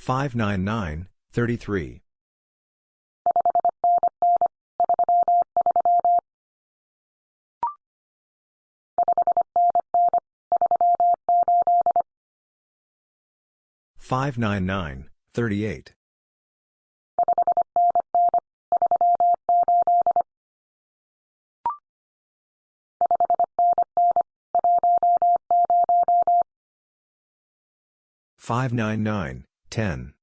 599, 33. 599, 38. 599, 10.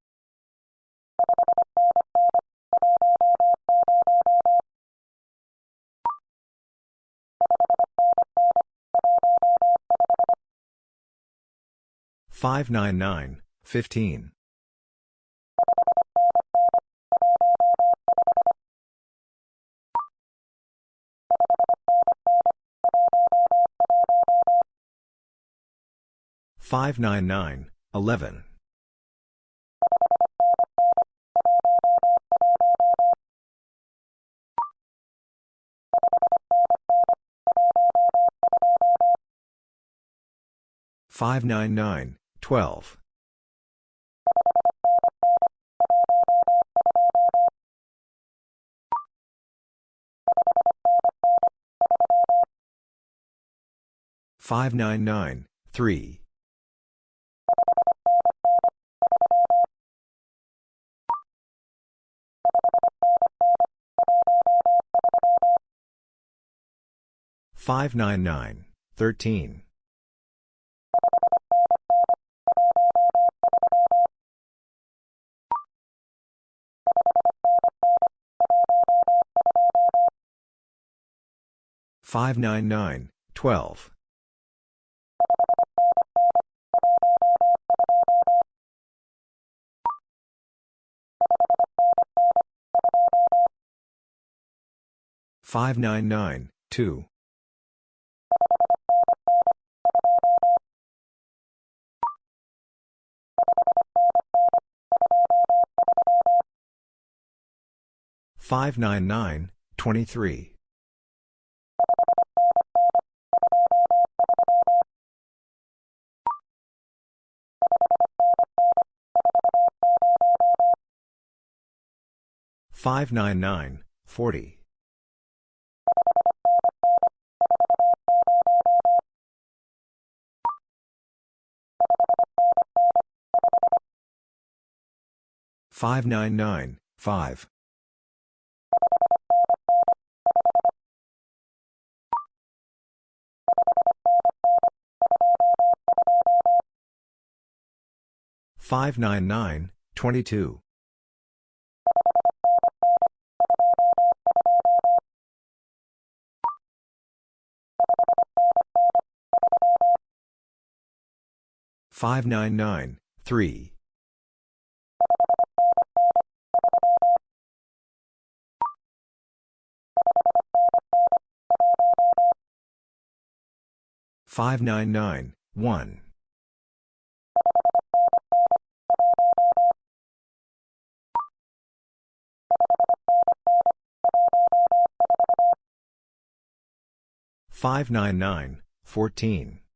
599, 15. 599, 11. 599, 12. 599, 3. 599, 13. 599, 12. 599, 2. 599, 23. 599, 40. 599, 5. 599, 22. 599, 3. 599, 1. 599, 14. 599, 15. 599, 18. 599, 13. 599, 25. 599, 38. 599, 30.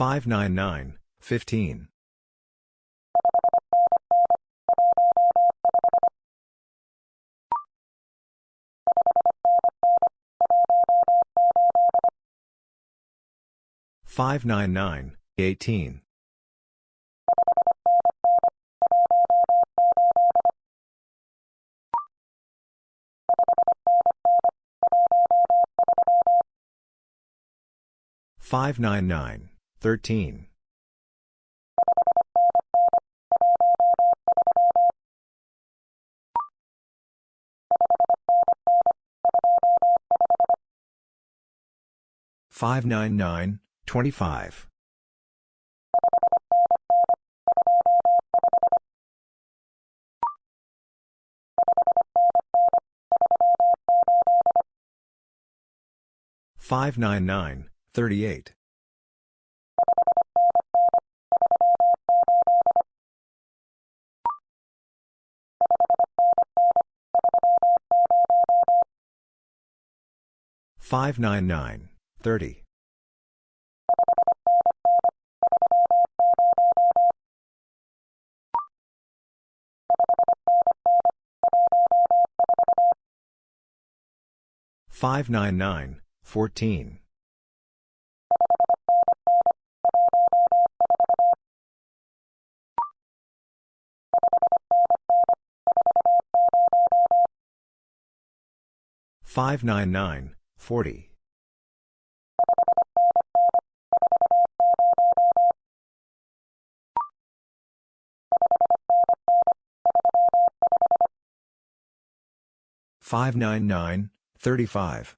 599, 14. 599, 40. 599, 35. 599, 25. 599, 39. 599, 11. 599, 28. 599, 3. 599, 23. 599, 13. 599, 14. 599, 15. 599, 17. 599, 11. 599, 36. 599, 6.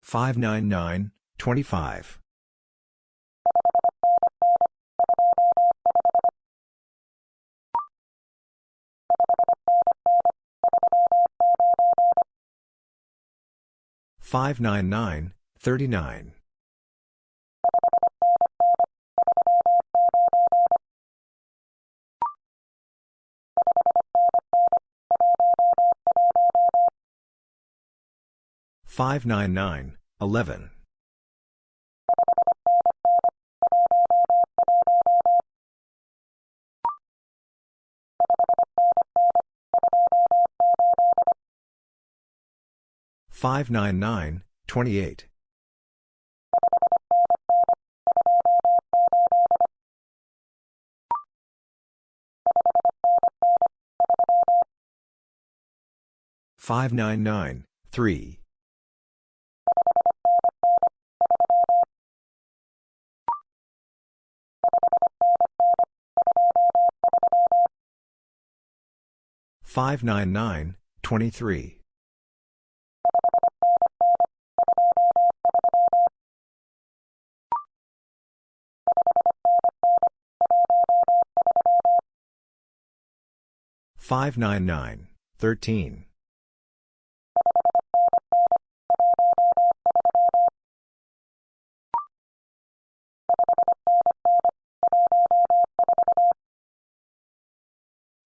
599, 17. 599, 5. 599, 13. 599, 8. 599, 37. 599, 1. 599, 30. Five nine nine three five nine nine twenty eight 599, 35.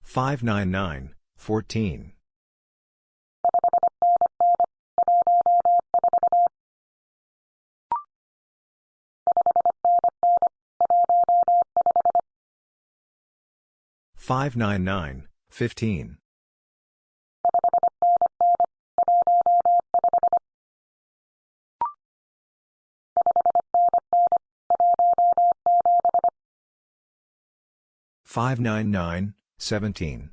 Five nine nine thirteen five nine nine Fifteen. Five nine nine seventeen.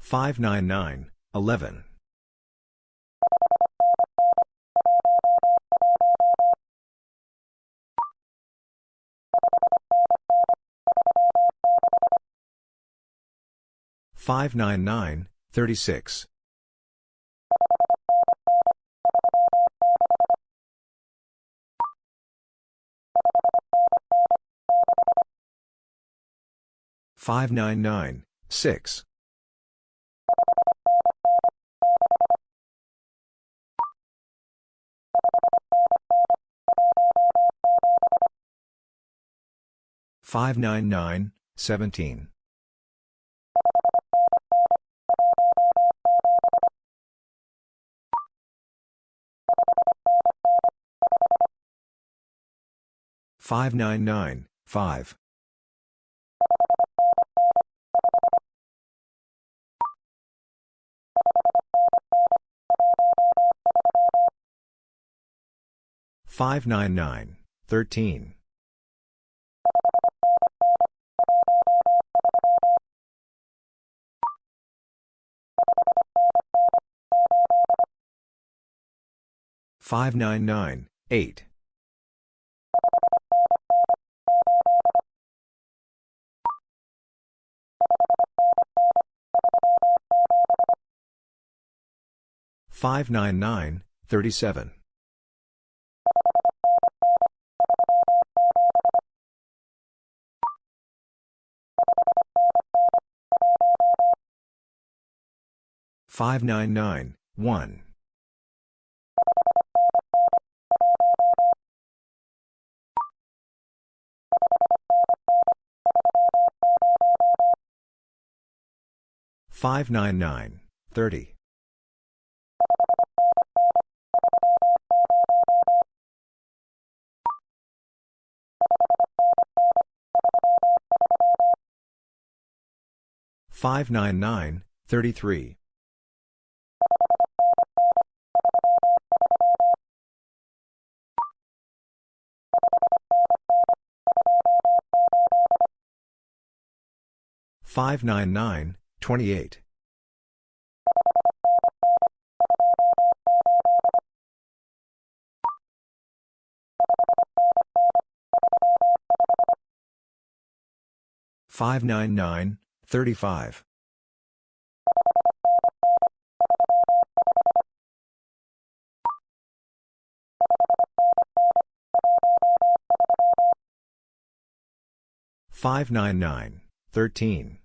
Five nine nine eleven. 599, 36. Five nine nine six five nine nine seventeen thirty one. Five nine nine six. Five nine nine 599, 37. Five nine nine one five nine nine thirty 599, 33. Five nine nine twenty eight five nine nine fifteen. Five nine nine eighteen.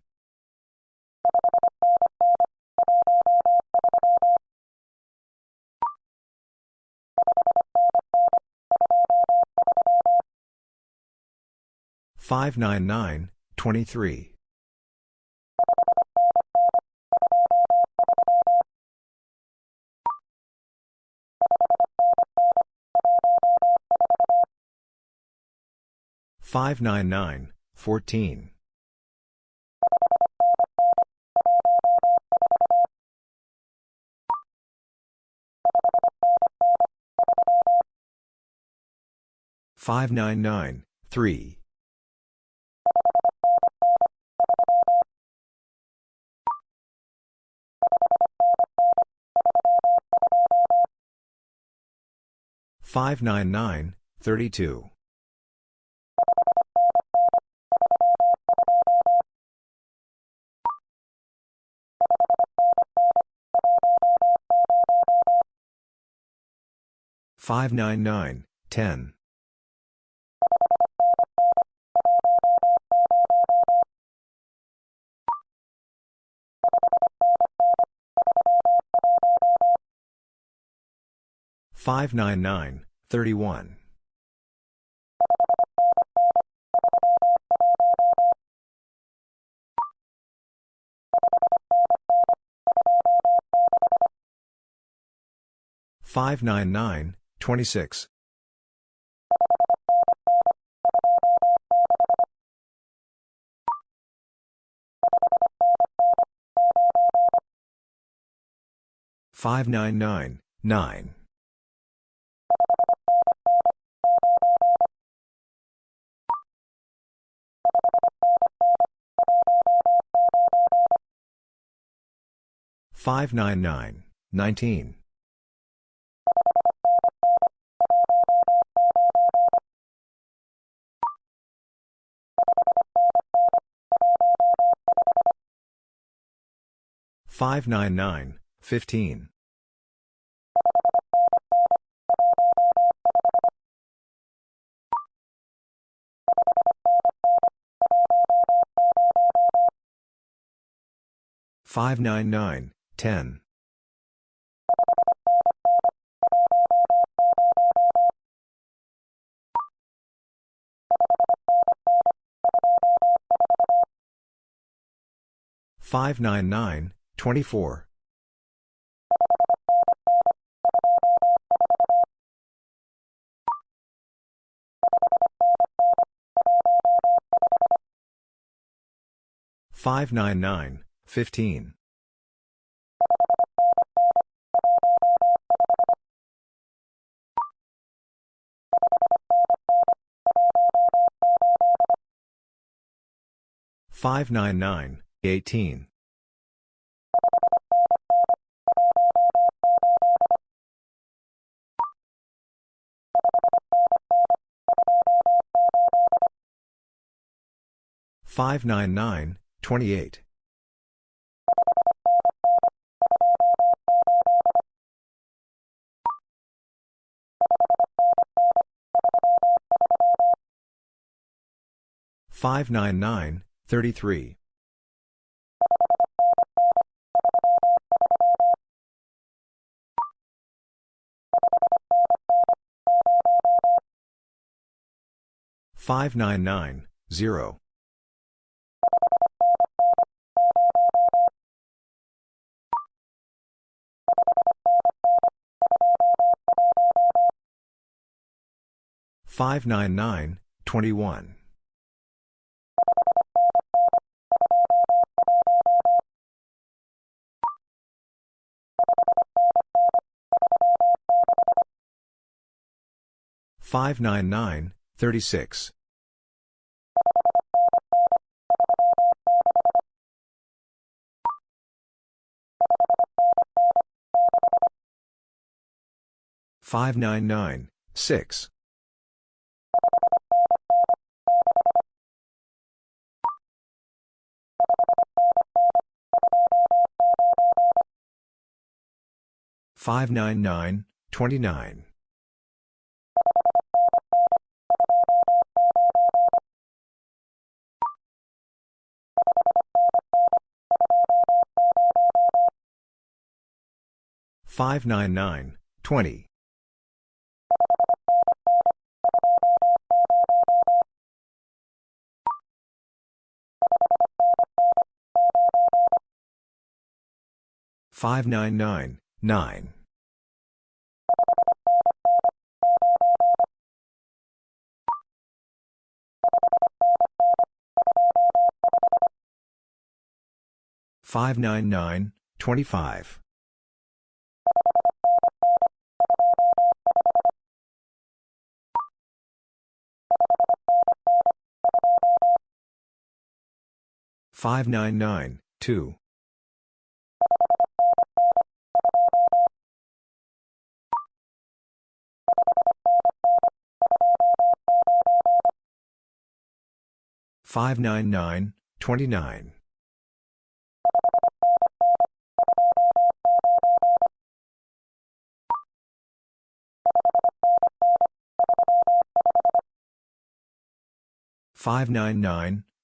Five nine nine twenty 599, 14. Five nine nine three five nine nine thirty two 599, 10. Five nine nine thirty one five nine nine six. Five nine nine twenty nine. Five nine nine twenty. Five nine nine nine. Five nine nine twenty five. Five nine nine two. Five nine nine 599, 21. Five nine nine thirty six five nine nine six 599, 29. 599, 20. Five nine nine forty. Five nine nine twenty. Five nine nine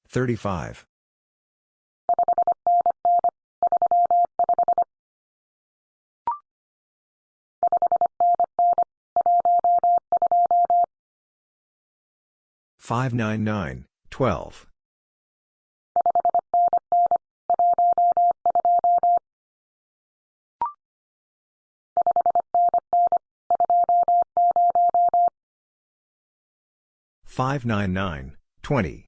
thirty six. Five nine nine two. Five nine nine twenty.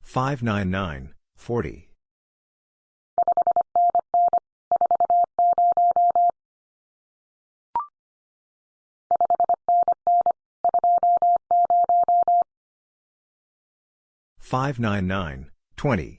Five nine nine Forty. Five nine nine twenty.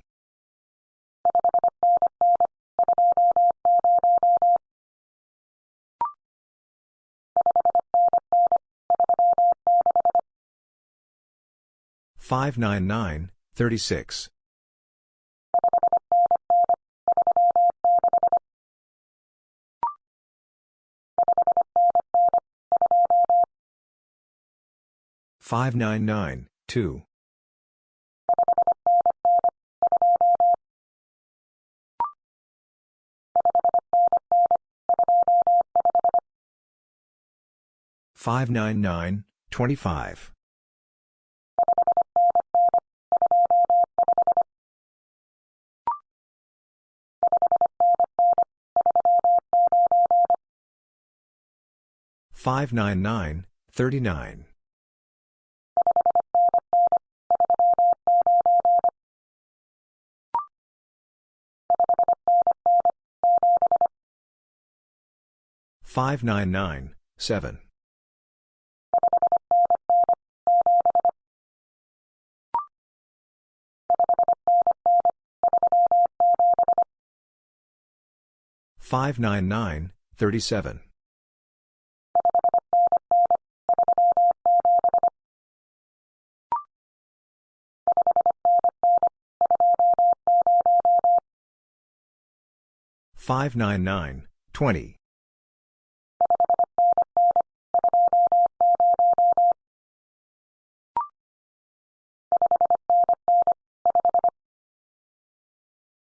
Five nine nine thirty six. 599, 2. 599, 25. 599, 5. Five nine nine seventeen. Five nine nine 599, 20.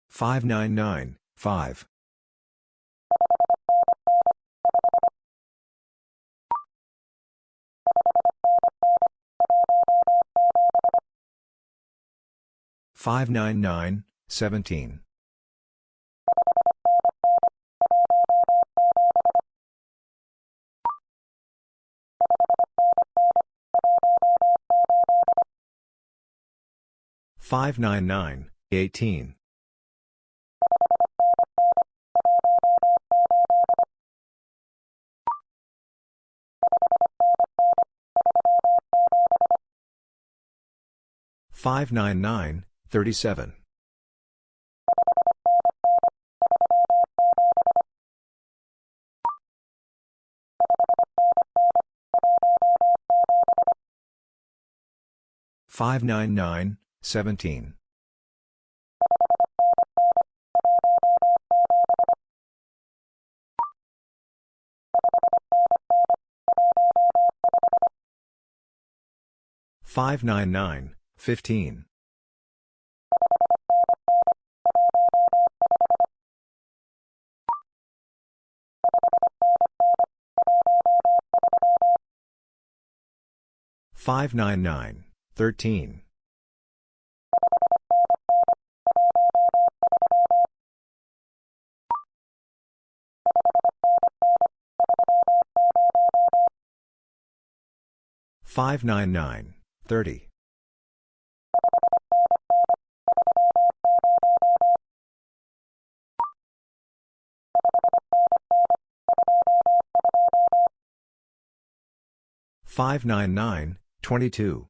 Five nine nine five five nine nine seventeen 599, 18. 599, 37. Five nine nine fifteen. Five nine nine thirteen. Five nine nine thirty. Five nine nine twenty two.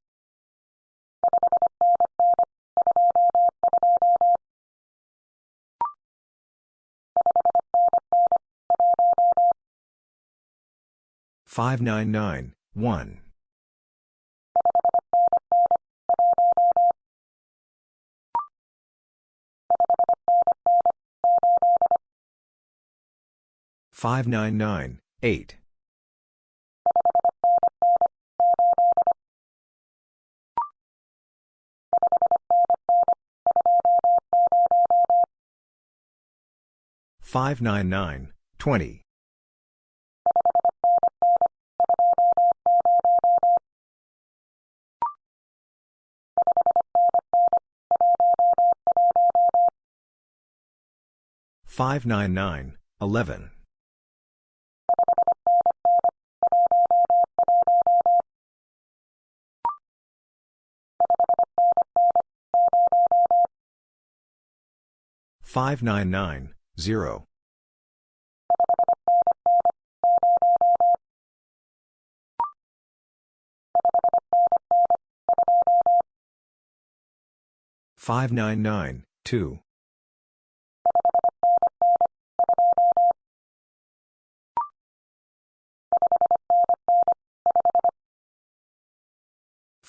Five nine nine one. Five nine nine eight. Five nine nine twenty. Five nine nine eleven. Five nine nine zero. Five nine nine two.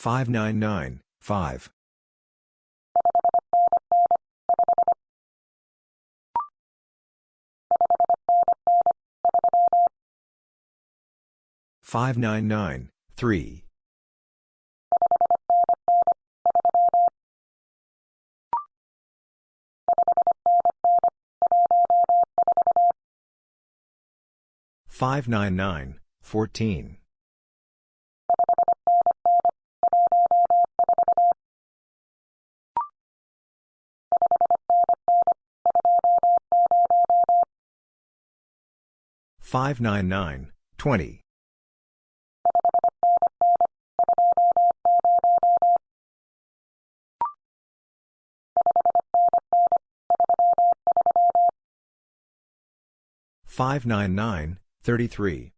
Five nine nine five. Five nine nine three. Five nine nine fourteen. Five nine nine twenty.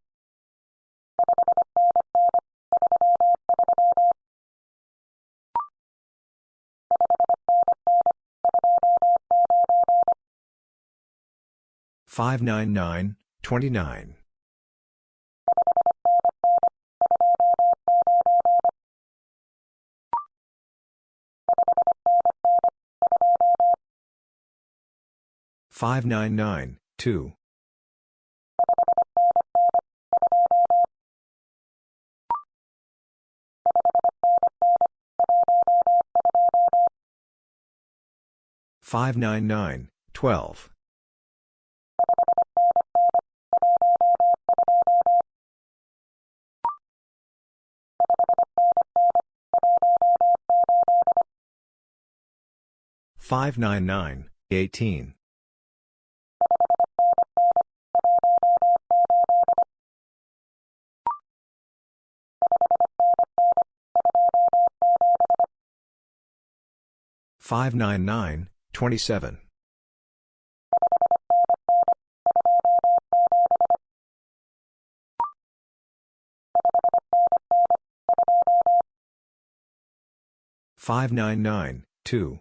Five nine nine thirty three. Five nine nine nine. Five nine nine two. 599, 12. 599, 18. Five nine nine twenty seven five nine nine two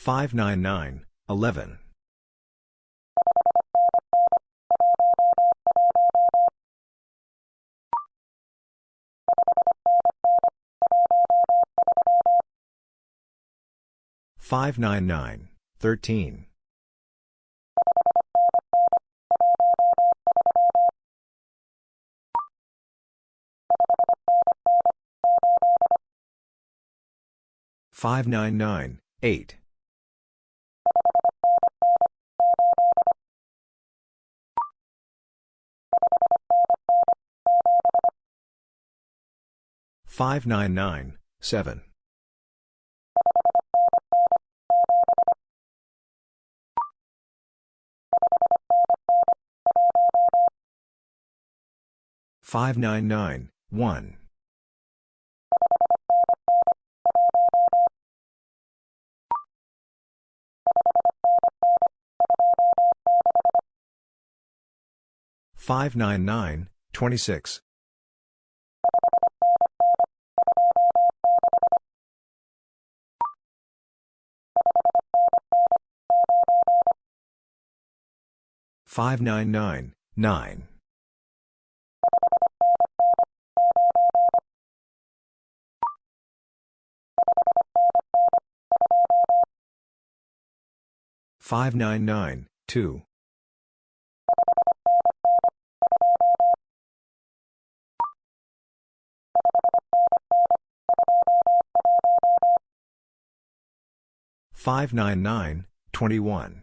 599, 11. Five nine nine thirteen five nine nine eight 599, 7. Five nine nine one five nine nine twenty six 599, 9. Five nine nine two five nine nine twenty one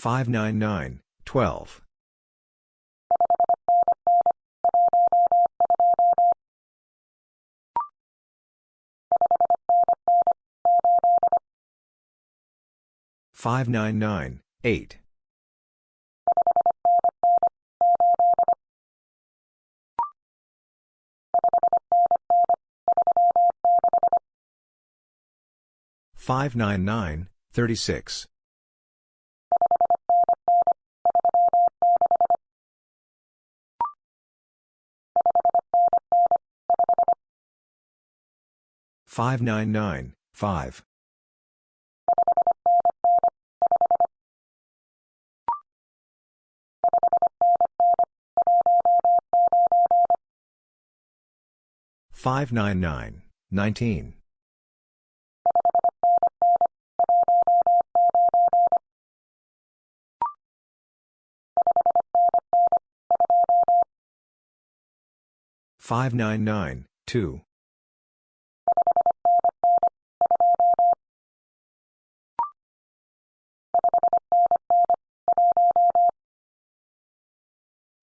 five nine nine 24. Five nine nine twenty. Five nine nine forty. 599, 0. 599, 15. 599, 12.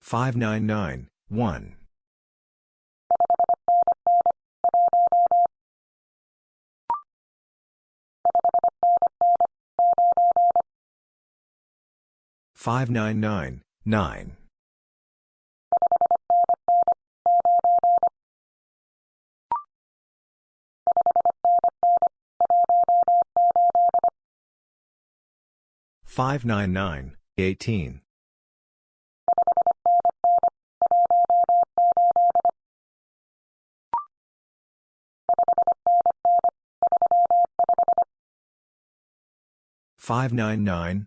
599, 8. 599, 36. 599, 5. 599, 19. 599, 2. 599,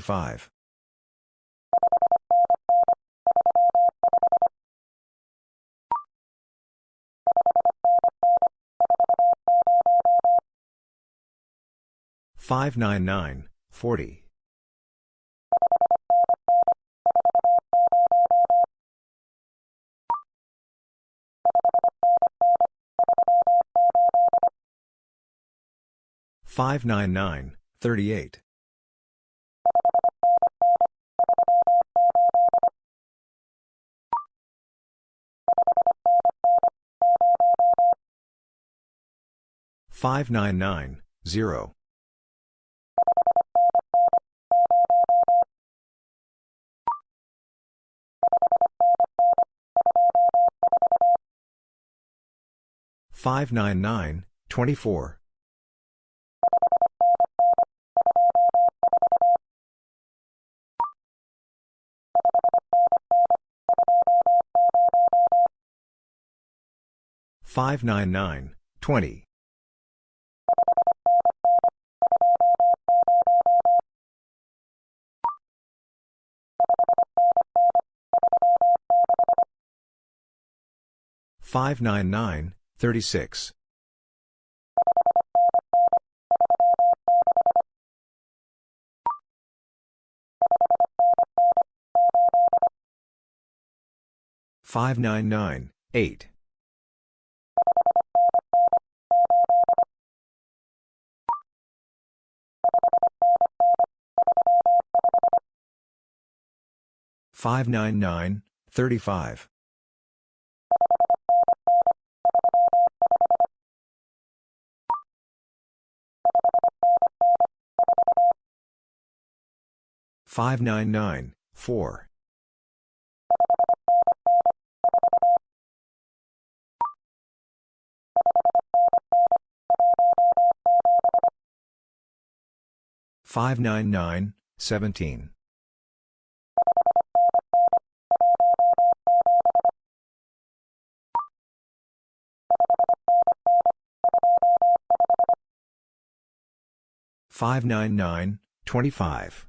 1. 599, 9. 599, 18. 599, 35. 599, 599, 38. 599, 0. 599, 24. 599, 20. 599, 36. 599, 8. 599, 35. 599, 4. 599, 17. 599, 25. 599, 4. 599, 2. 599, 20. Five nine nine 599, 25.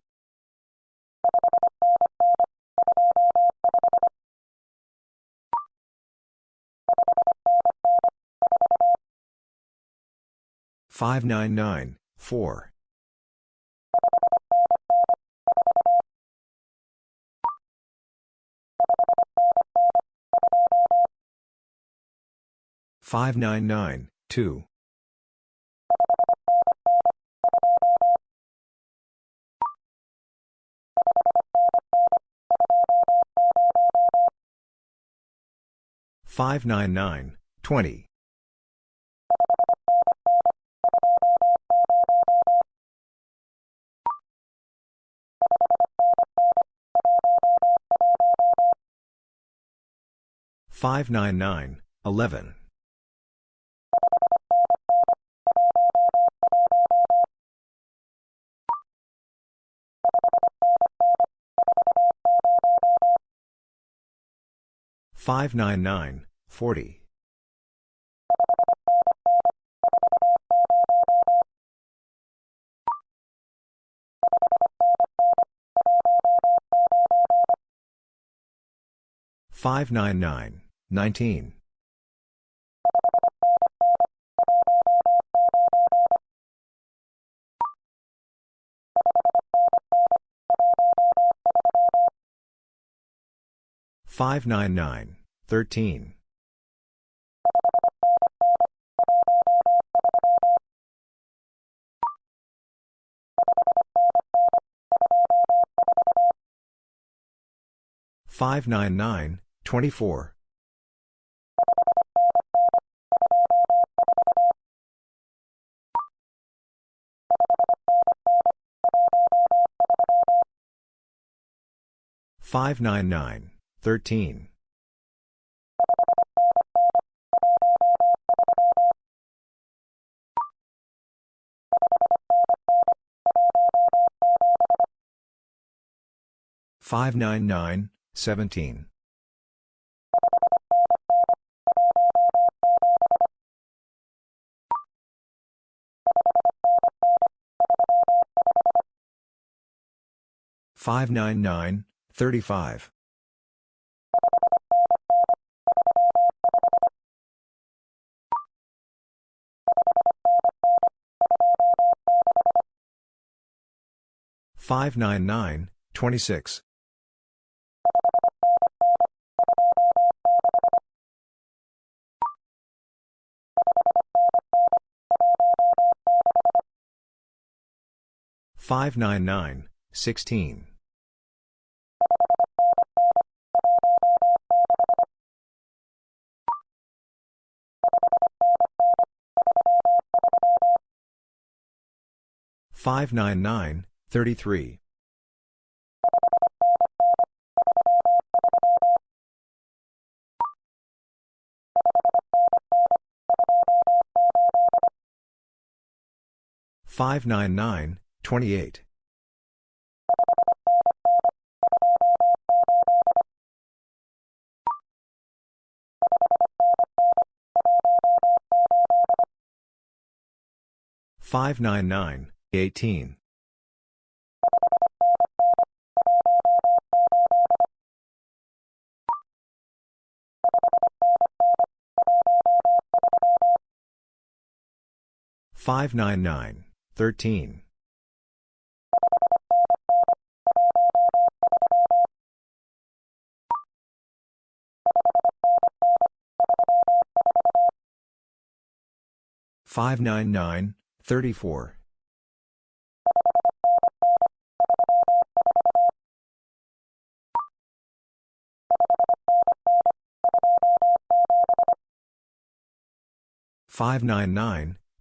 Five nine nine four five nine nine two 599, 20. 599, 11. Nineteen Five nine nine thirteen. Five nine nine twenty four. Five nine nine thirteen. Five nine nine seventeen. Five nine nine thirty five. Five nine nine twenty six. Five nine nine sixteen. Five nine nine thirty three. Five nine nine twenty eight. Five nine nine eighteen. Five nine nine thirteen. Five nine nine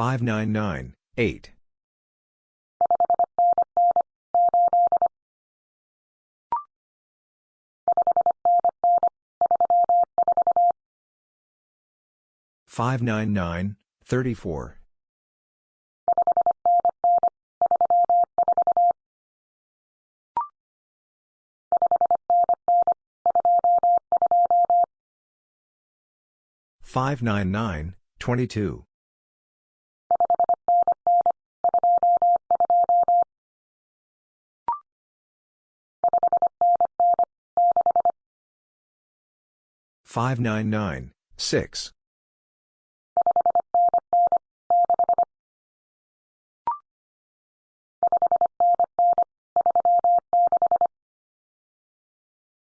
5998. 8. Five nine nine thirty four five nine nine twenty two nine.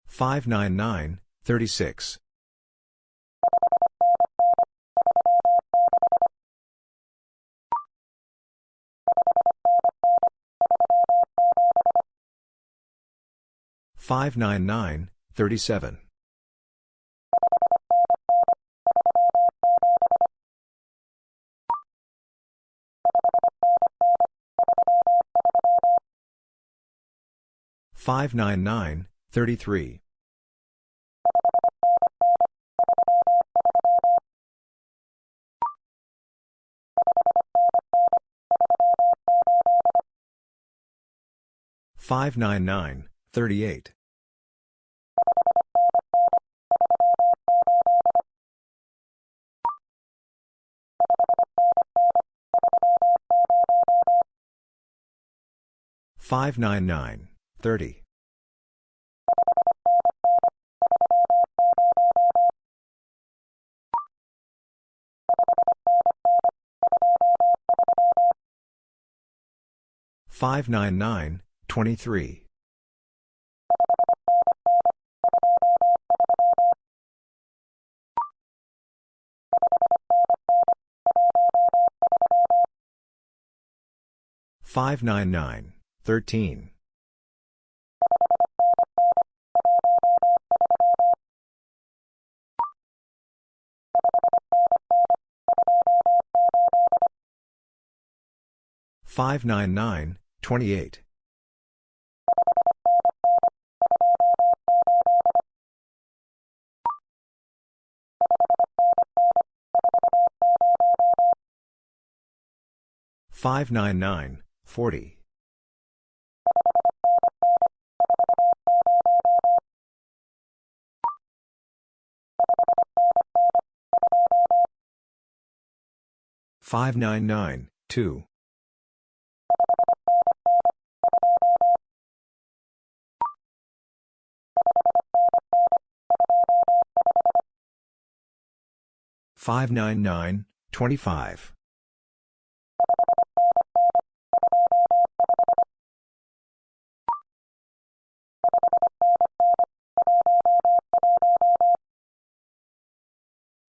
Five nine nine eight. Five nine nine thirty four. 599, 22. 599, 6. 599, 36. 599, 37. 599, 33. 599, 38. 599, 30. 599, 23. 599, 13. 599, 28. 599, 40. 599, 2. 599, 25. 599, 11. 599, 6. 599, 40.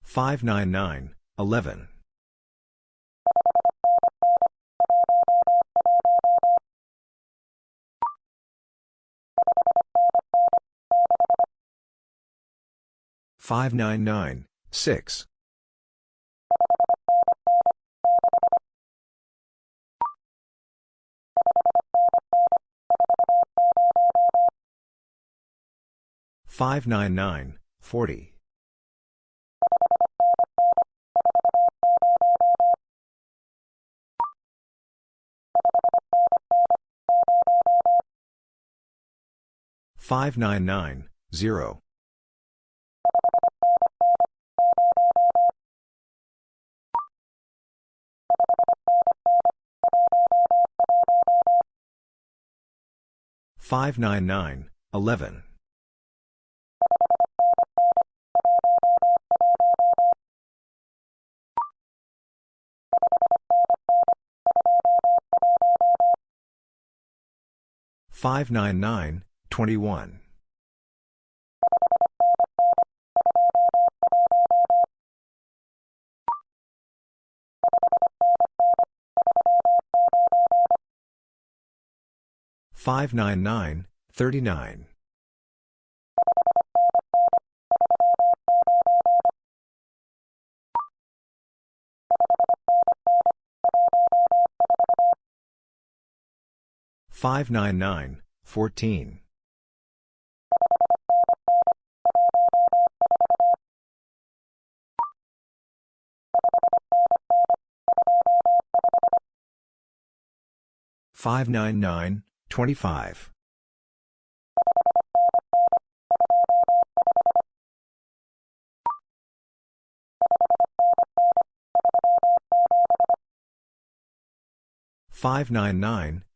599, 11. 599, 21. 599, 39. 599, 14. 599, 25. 599, 37. Five nine nine two five nine nine thirty three 599, 14. Five nine nine twenty five five nine nine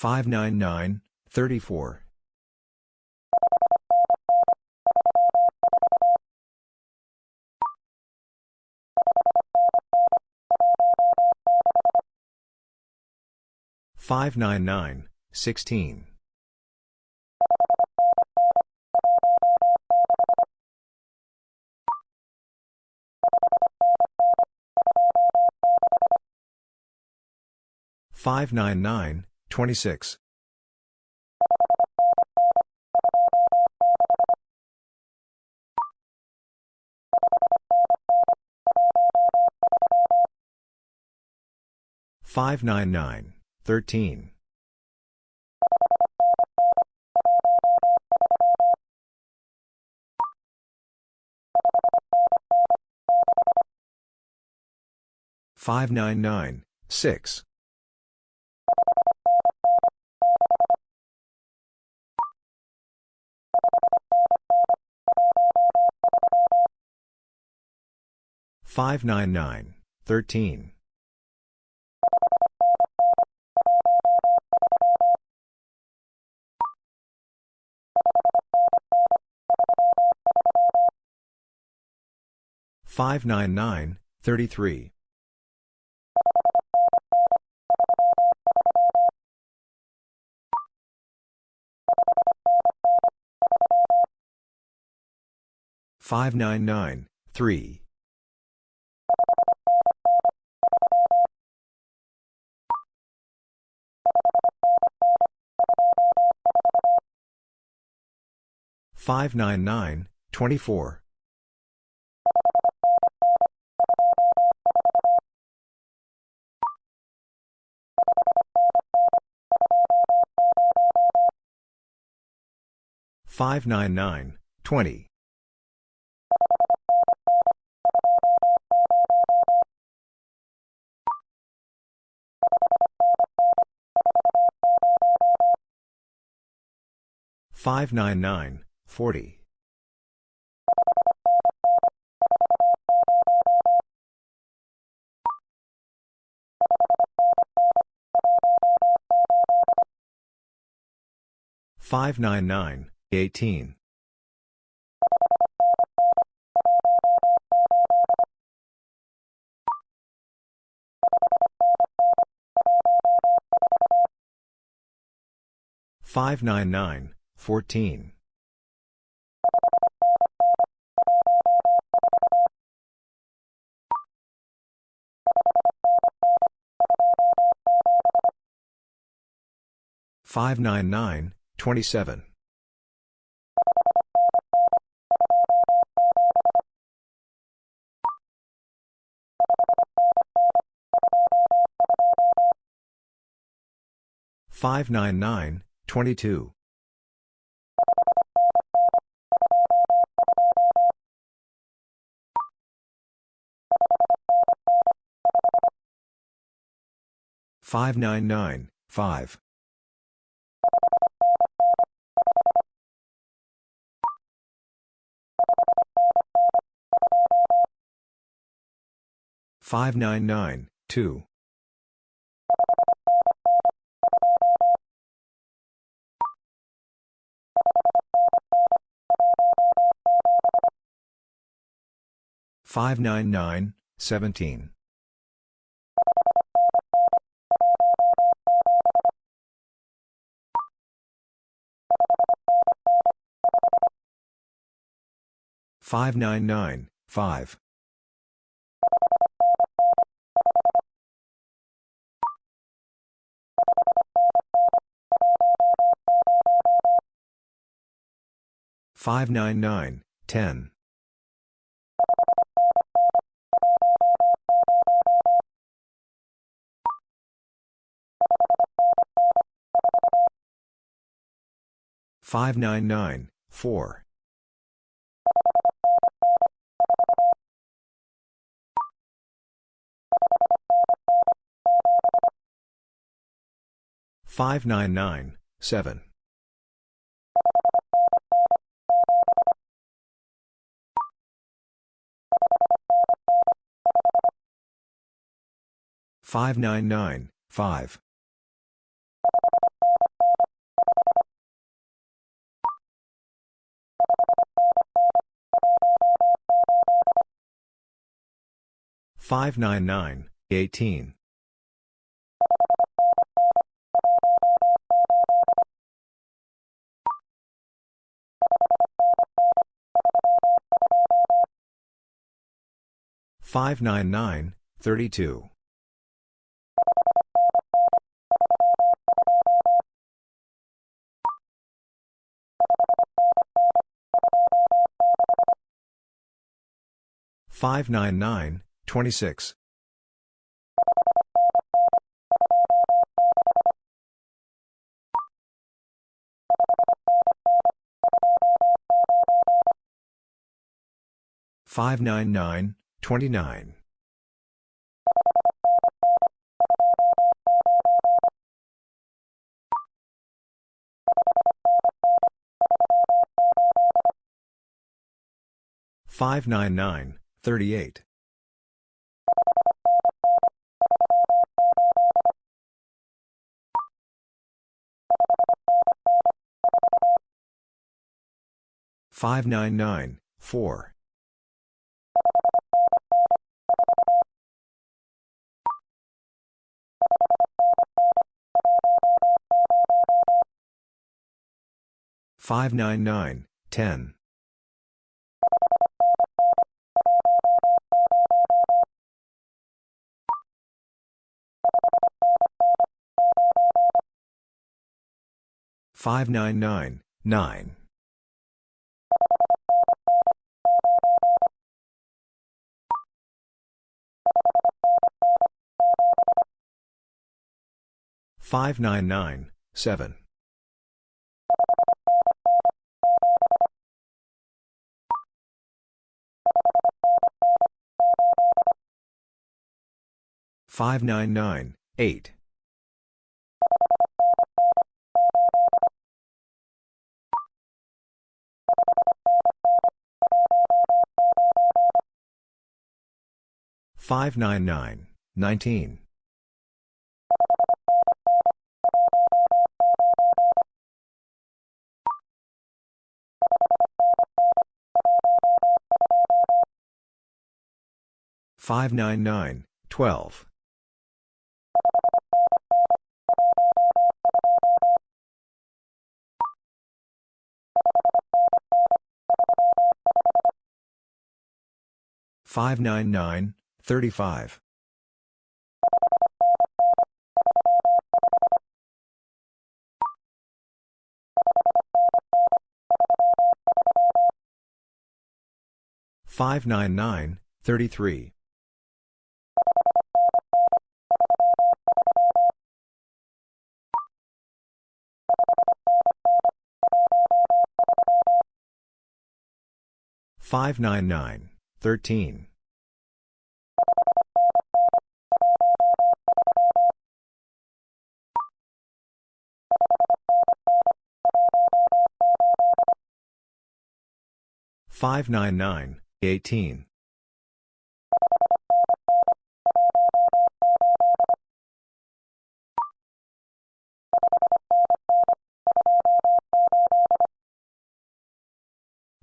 nine thirteen. Five nine nine six. Five nine nine thirteen. Five nine nine thirty three. Five nine nine three. Five nine nine twenty four. Five nine nine twenty. Five nine nine forty. Five nine nine eighteen. Five nine nine fourteen. Five nine nine twenty seven. Five nine nine twenty two. Five nine nine five. Five nine nine two. Five nine nine seventeen. Five nine nine five. 599, 10. 599, 4. 599, 7. 599, 5. 599, 18. 599, 599, 26. 599, 29. 599, 38. 599, 4. 599, 10. 599, 9. 599, 7. 599, 8. 599, 19. 599, 12. 599, 35. 599, 33. 599, 13. 599, 599, 28. 599, 8. 599, 15. 599, 7. 599, 15. 599, 37. 599, 11. 599, 14. 599, 32. 599, 39. 599, 3. 599, 0. 599, 35.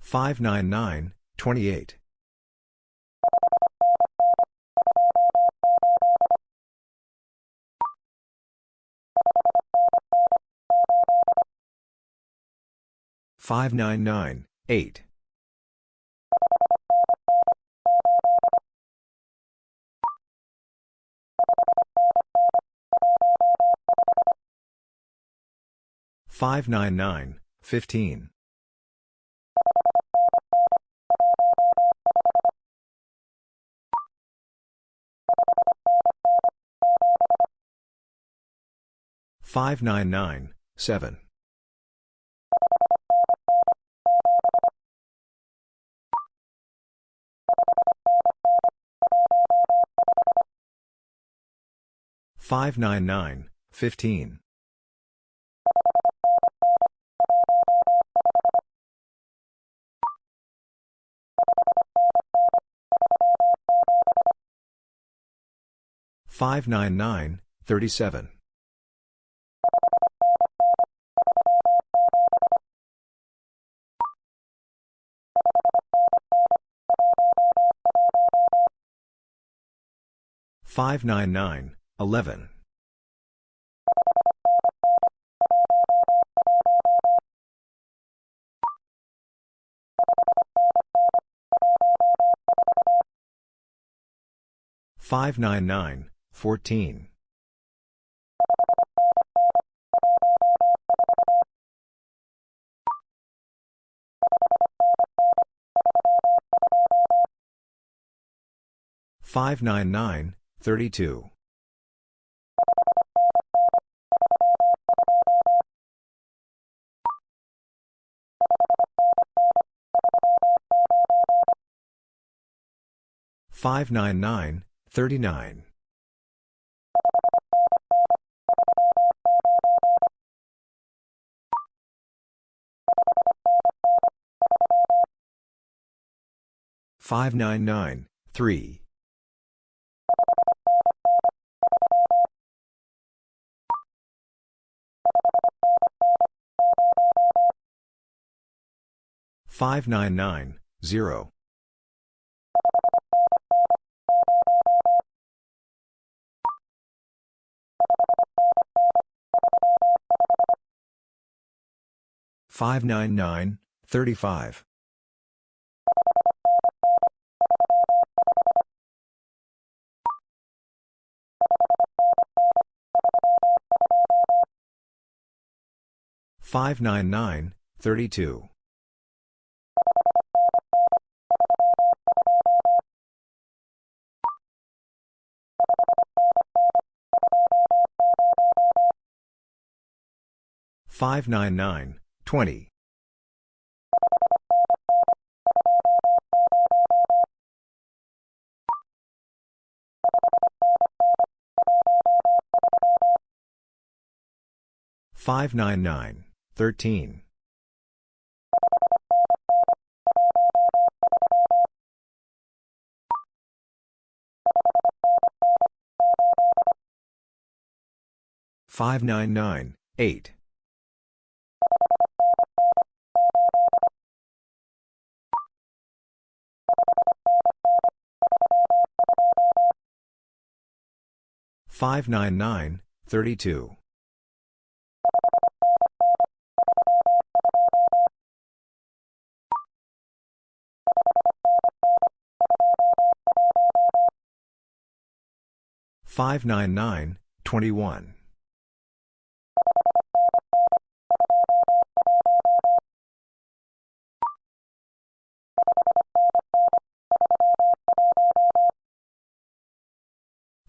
599, 32. 599, 20. 599, 13. 599, 8. Five nine nine fifteen five nine nine seven 599, 15. 599, 39. 599, 19. 599, 27. 599, 37. 599, 9. Five nine nine seven five nine nine fourteen 599, 7. Five nine nine forty five nine nine sixteen 599, 28. Five nine nine twenty nine Five nine nine eleven. Five nine nine thirty one. Five nine nine twenty nine. Five nine nine twenty one.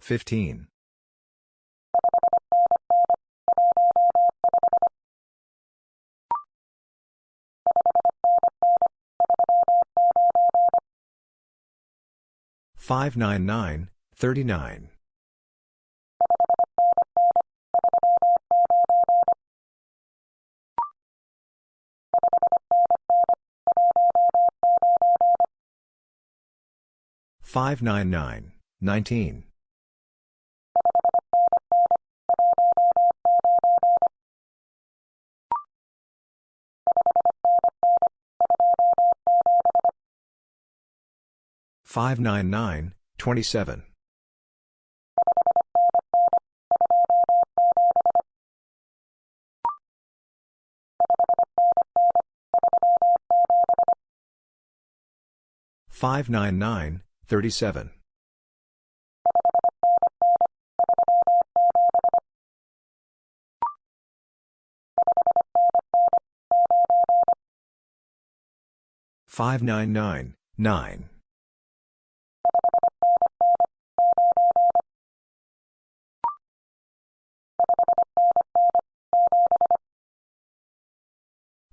four. Five nine nine thirty. Five nine nine 599, 27. Five nine nine thirty seven five nine nine nine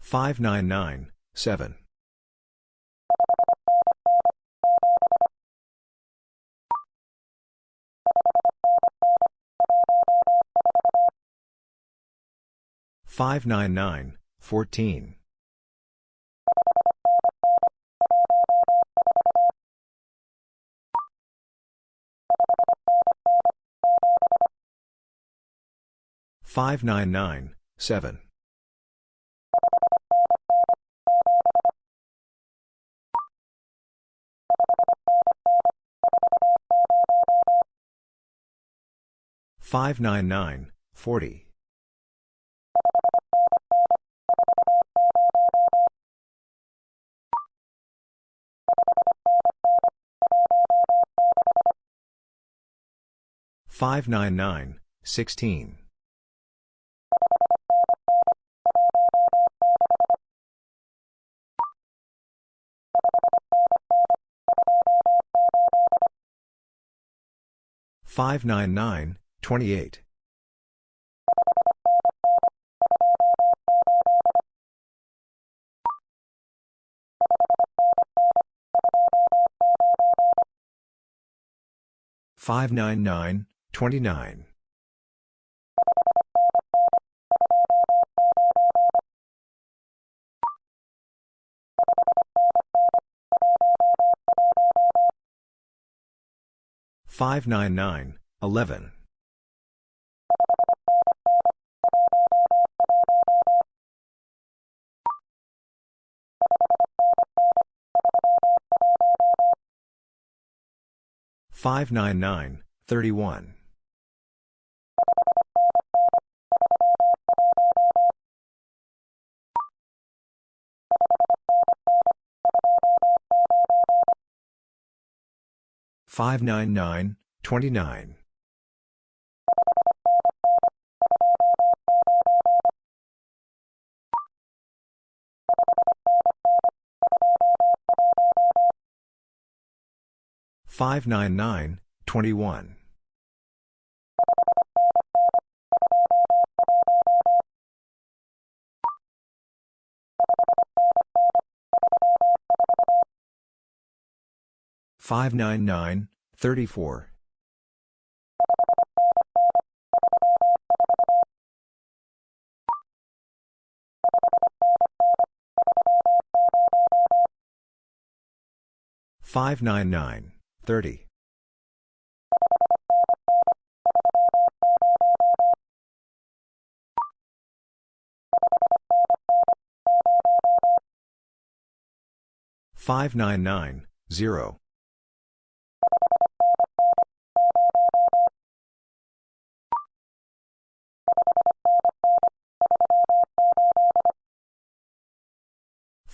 Five nine nine thirty five. Five nine nine fourteen. Five nine nine 599, 40. 599, 16. Twenty seven. Five nine nine twenty two. 599, 10. 599, 26. Five nine nine five five nine nine seven 599, 27. Five nine nine one five nine nine thirty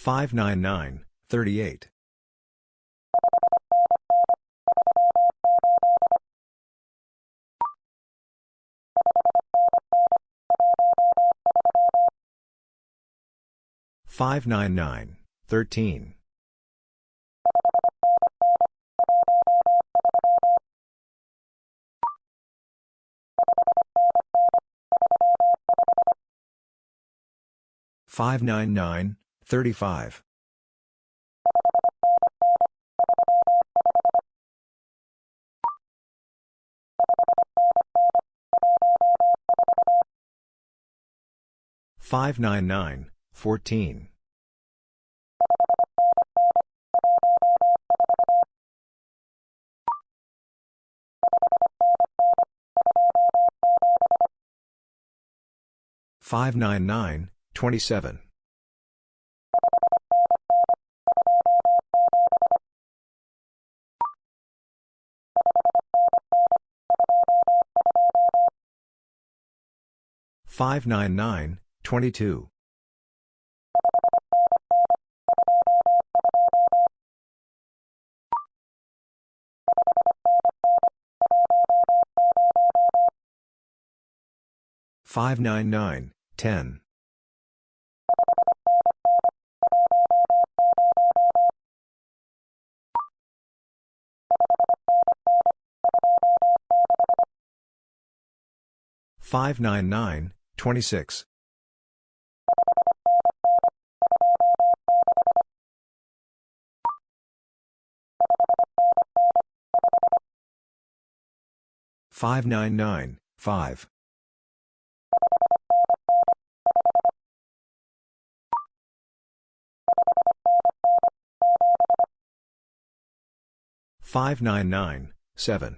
599, 27. Five nine nine zero five nine nine twenty five 599, 29. Five nine nine 599, 22. Five nine nine ten five nine nine forty. Five nine nine three.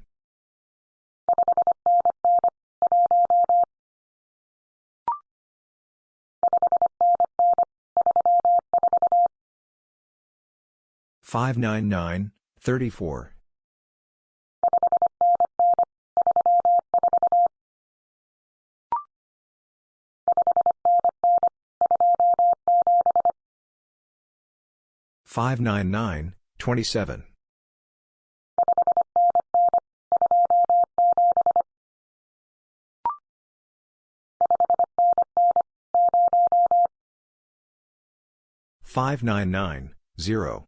Five nine nine four. five nine nine eighteen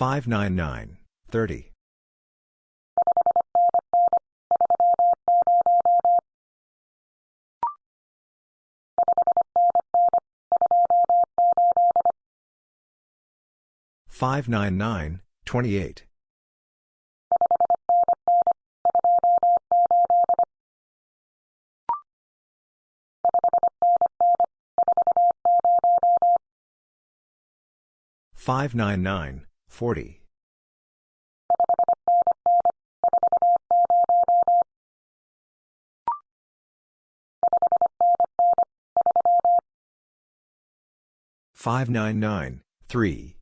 21. Five nine nine fourteen five nine nine 16. Five nine nine zero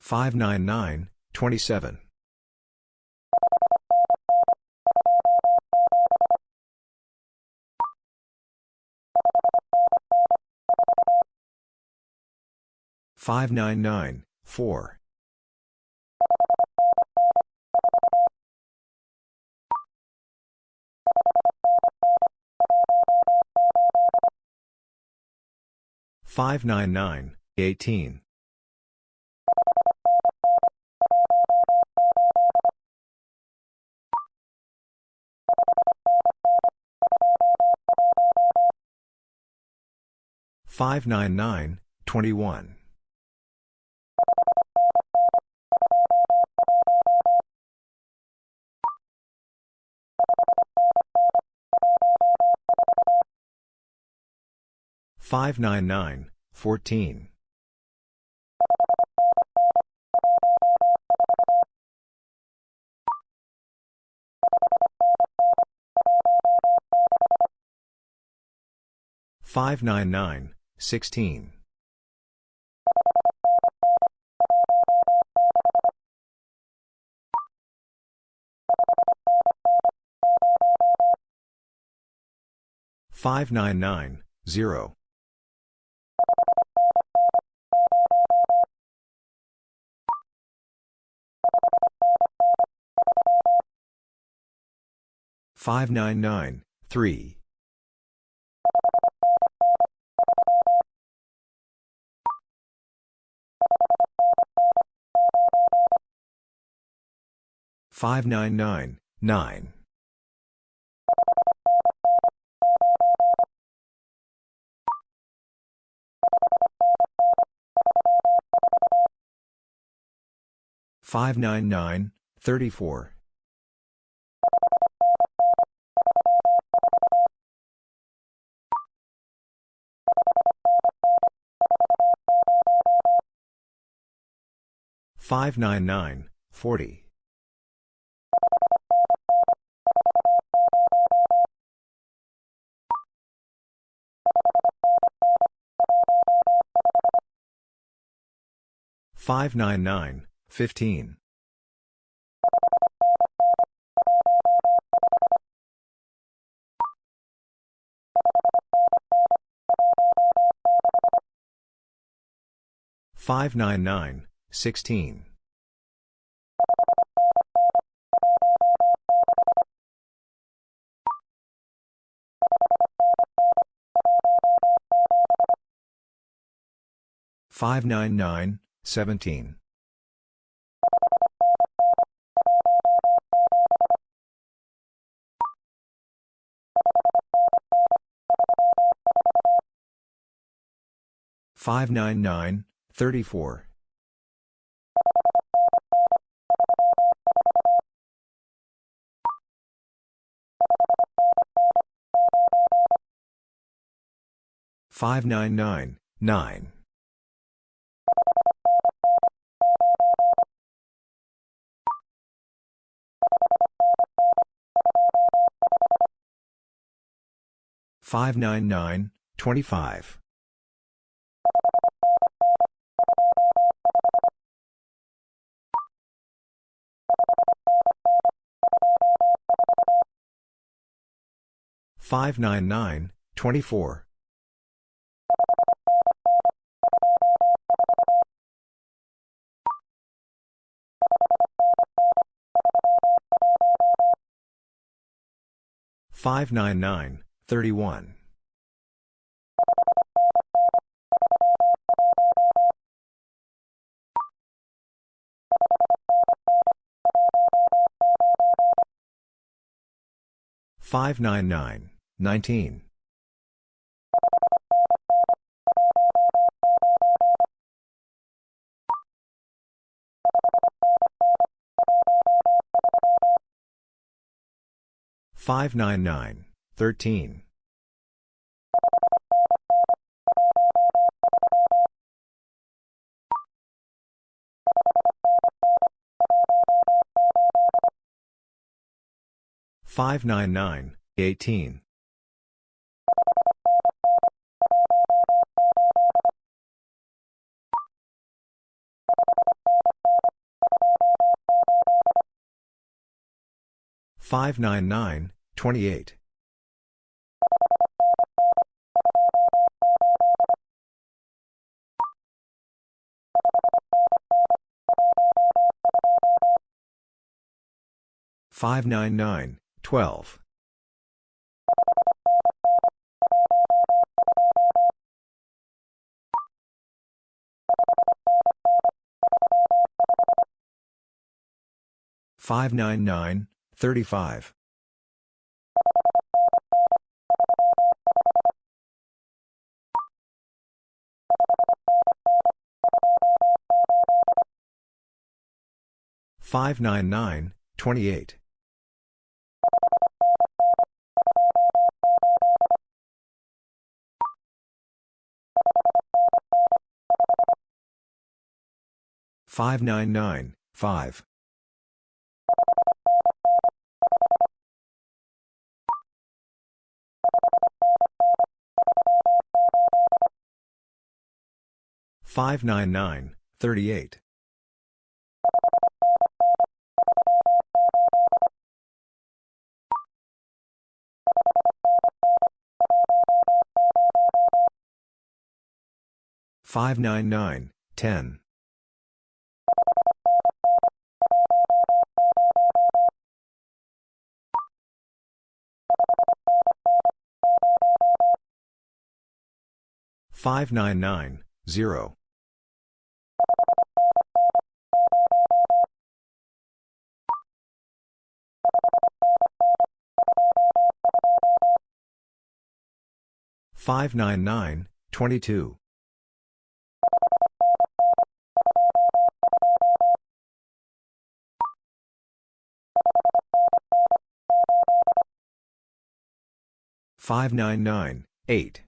five nine nine 3. 599, 9. Five nine nine four five nine nine forty 599, 15. Five nine nine sixteen five nine nine 17. Five nine nine thirty four. Five nine nine nine. Five nine nine forty. Five nine nine fifteen. 599, 16. Five nine nine seventeen five nine nine nineteen. Five nine nine thirteen. Five nine nine eighteen. Five nine nine twenty eight. Five nine nine Nineteen. Five nine nine. Thirteen. Five nine nine. Eighteen. 599, 28. Five nine nine twelve five nine nine thirty eight. Five nine nine ten. 599, 599, 38. 599, 10. 0. Five nine nine twenty two five nine nine eight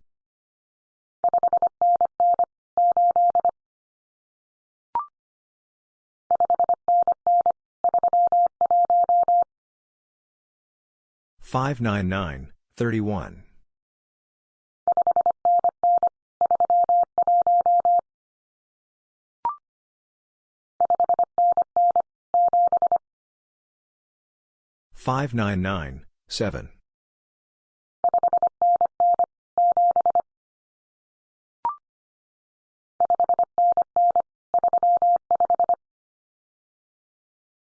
599, 31. Five nine nine seven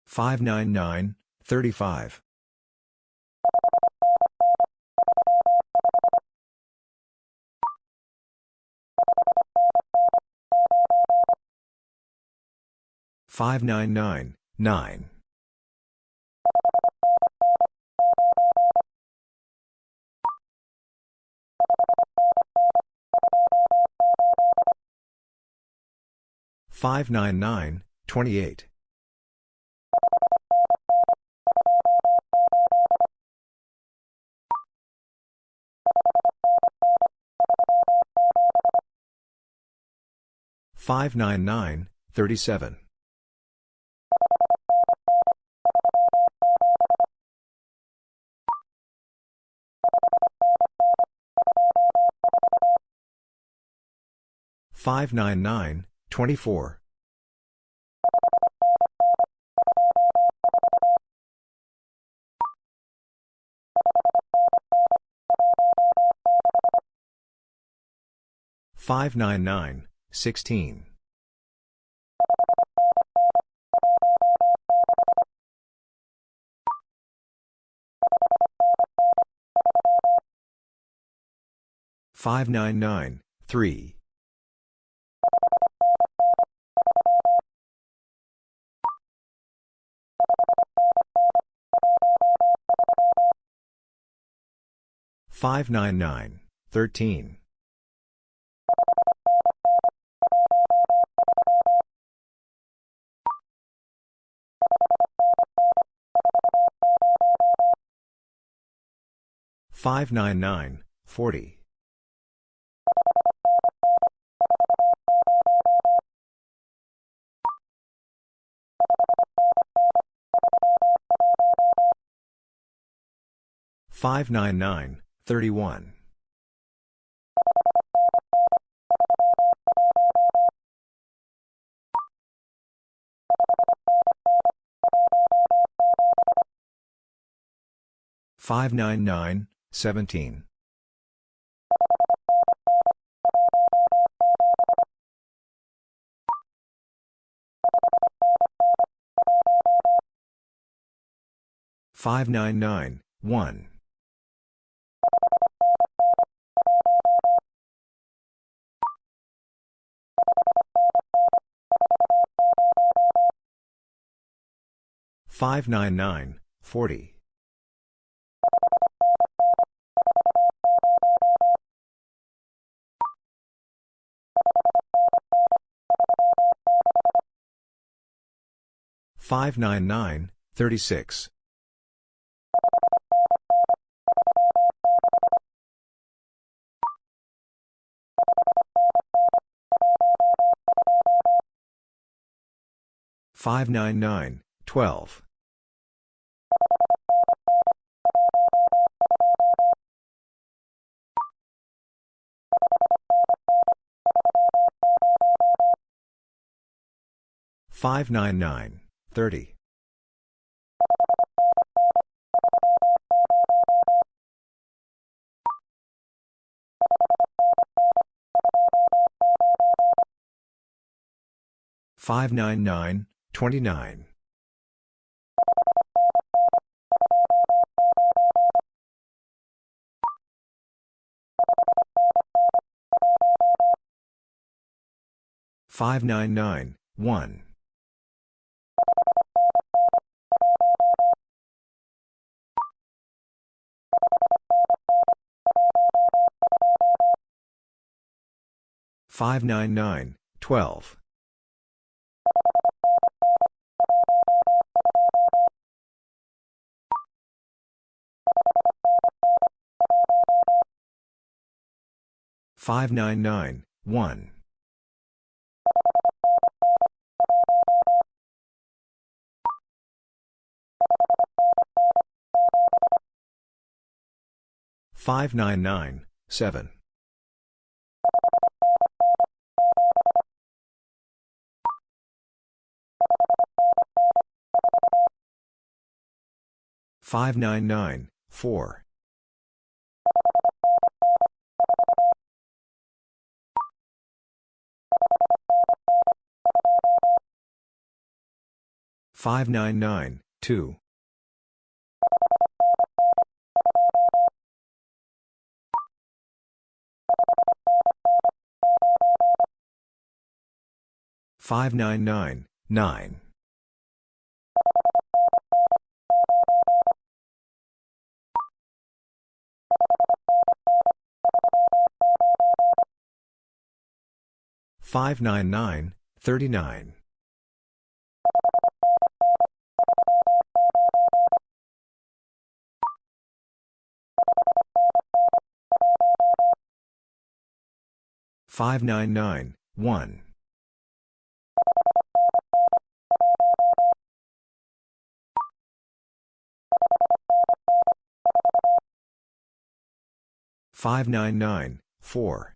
five nine nine thirty five 599, 9. Five nine nine twenty eight five nine nine thirty seven 599, 24. Five nine nine sixteen five nine nine three 599, 13. Five nine nine forty five nine nine 31. Five nine nine seventeen. Five nine nine one. 599, 40. Five nine nine thirty six five nine nine twelve 599, 30. Five nine nine twenty nine. 599, 1. 599, 12. 599, 1. 599, 7. 599, 4. 599, 2. 599, 9. 599, 39. 599, 1. 599, 4.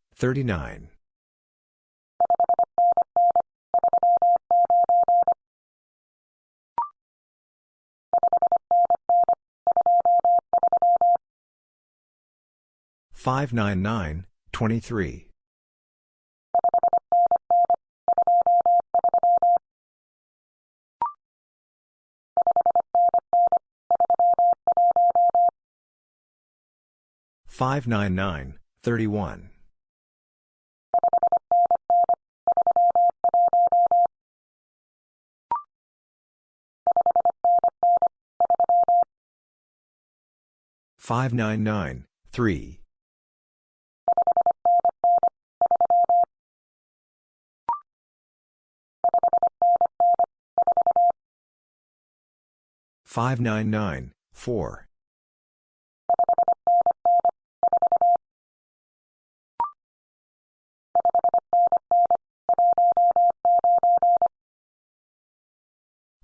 599, 26. 599, 39. 599, 23. 599, 31. 599, 3. 599, 4.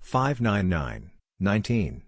599, 19.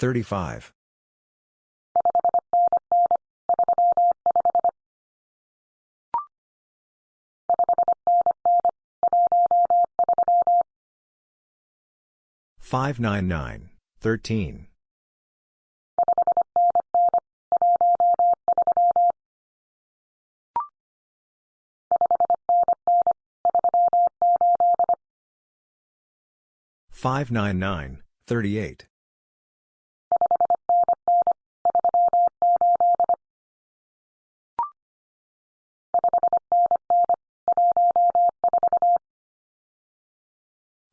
599, 20. 599, 35. 599, 13. 599, 38.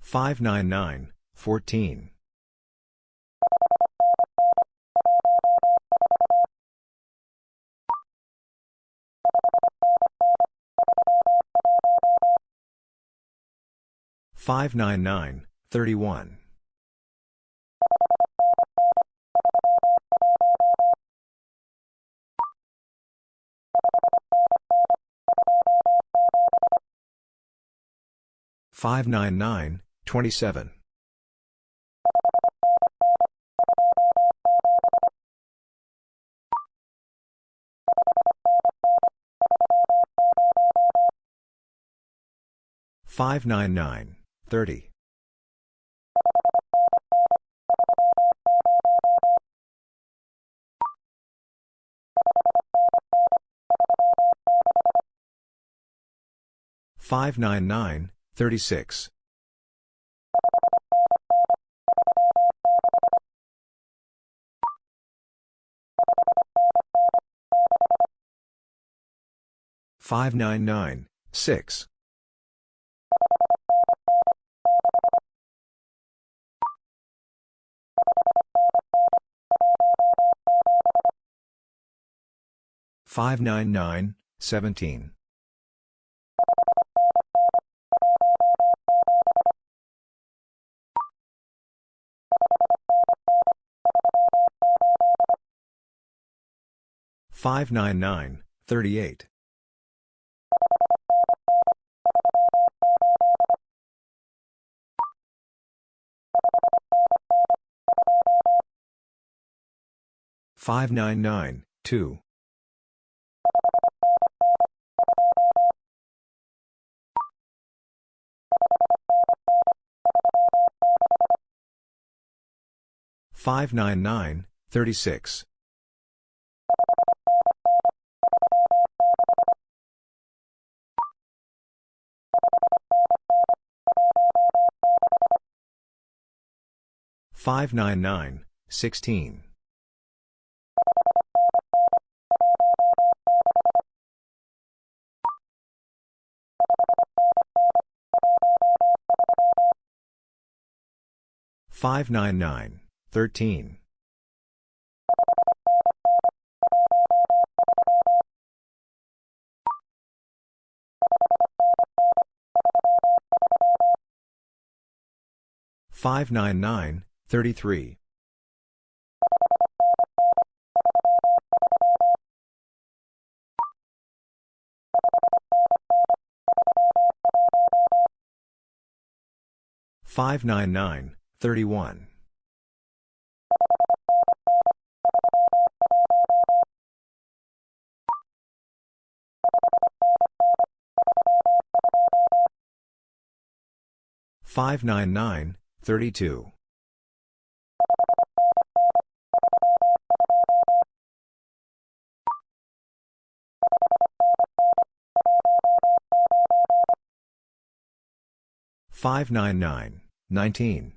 599, 14. 599, 31. 599, 27. 599, 30. 599, 36. 599, 6. 599, 17. 599, 38. 599, 2. 599, 36. 599, 16. 599, 13. 599, 33. 599, 31. 599, 32. 599, 599, 10. 599, 37. 599, 24. 599, 4. 599, 1. 599, 2. 599, 3. 599, 12. 599, 35. 599, 12.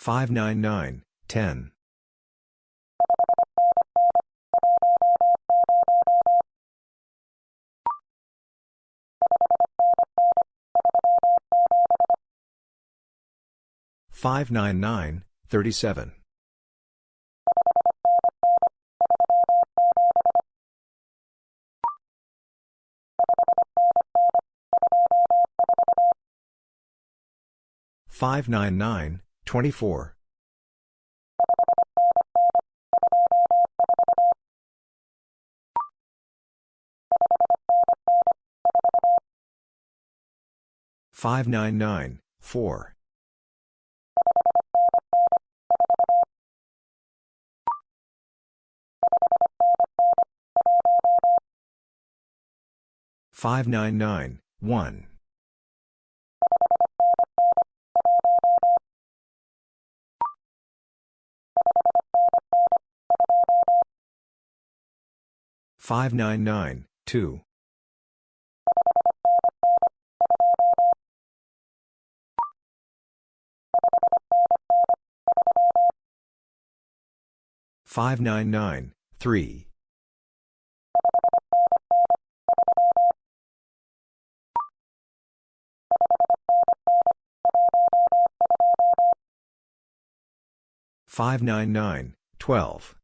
599, 10. 599, 28. 599, 2. 599, 30. 599, 31. 599, 3. 599, 9. 599, 28. 599, 40. 599, 33. 599, 15. 599, 30.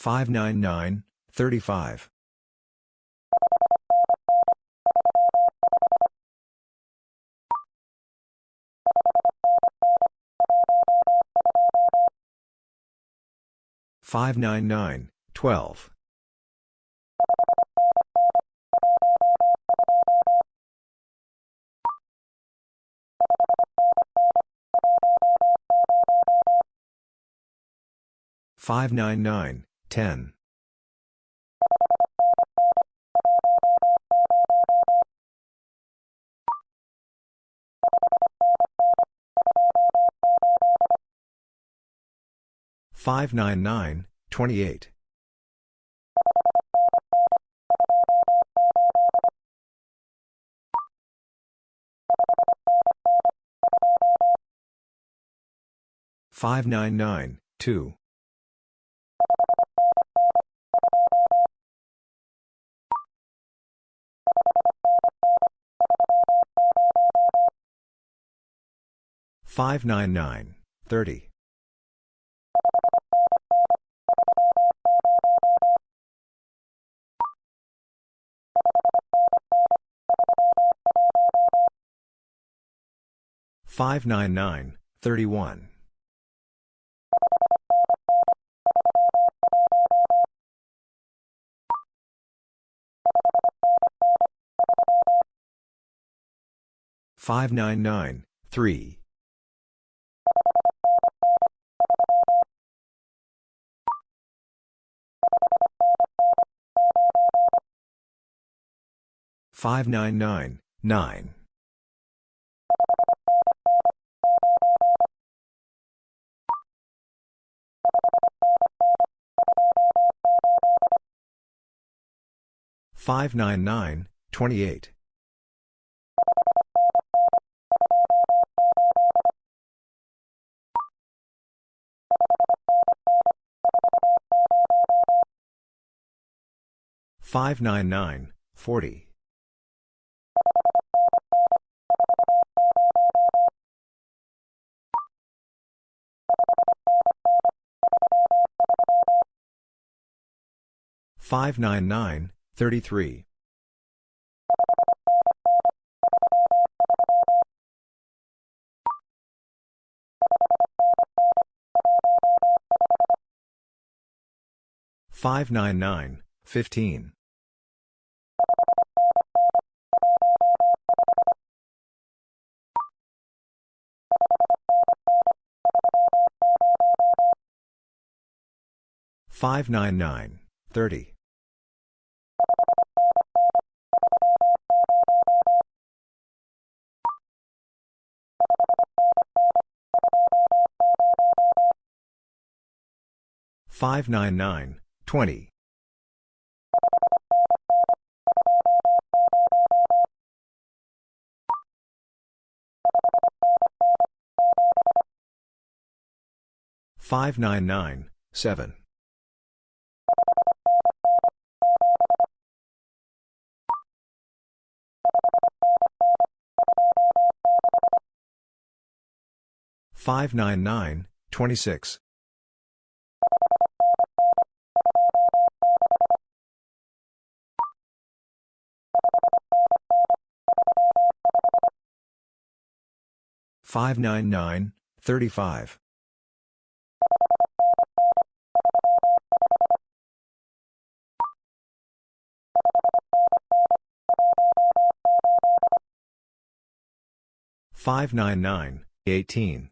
599, 20. 599, 7. 599, 26. 599, 35. 599, 18. 599, 8. 599, 9. 599, 37. Five nine nine thirty two five nine nine five 599, 1. Five nine nine thirty eight five nine nine ten 599, 27. Five nine nine nineteen Five nine nine thirty eight Five nine nine fourteen Five nine nine thirty nine 599, 12. Five nine nine five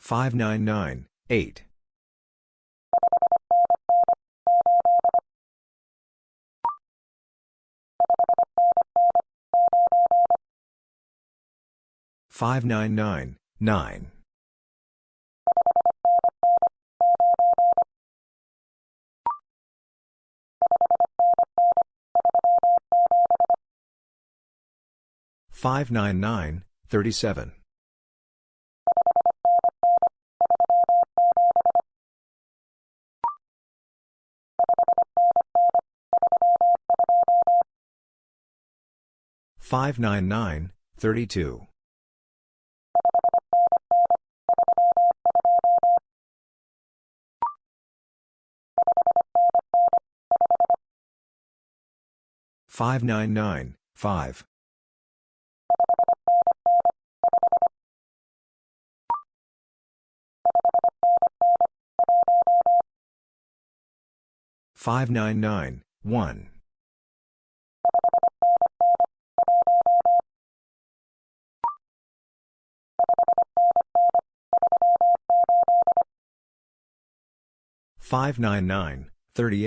five nine nine twenty five 599, 35. Five nine nine twenty seven five nine nine 37. Five nine nine twenty eight. Five nine nine eleven. Five nine nine thirty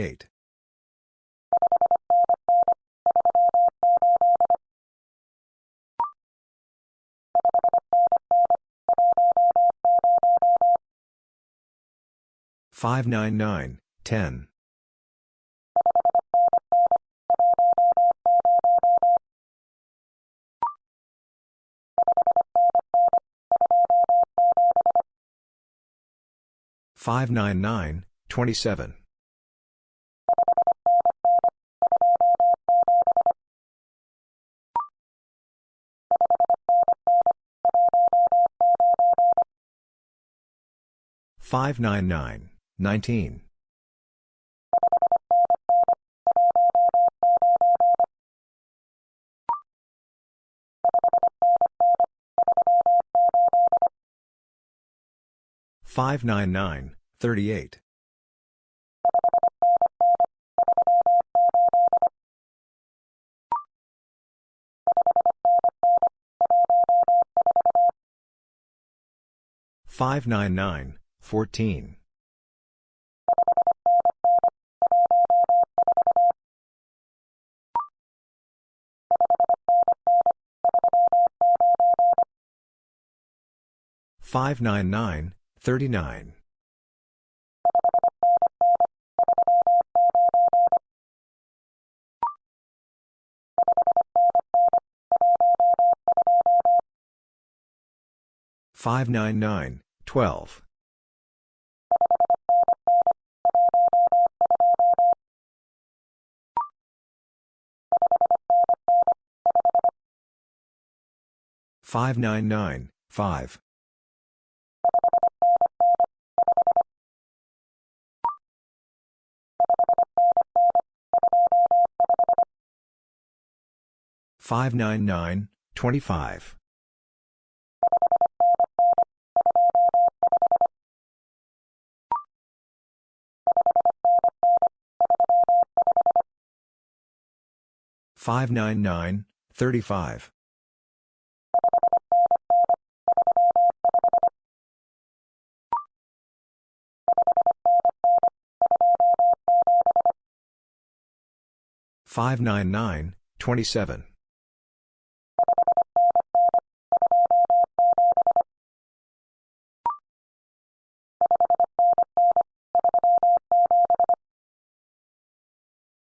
599, 10. 599, 27. Three. Five nine nine seventeen. 599, 29. Five nine nine twenty four five nine nine 21. Five nine nine sixteen. Five nine nine thirty six. Five nine nine thirty eight.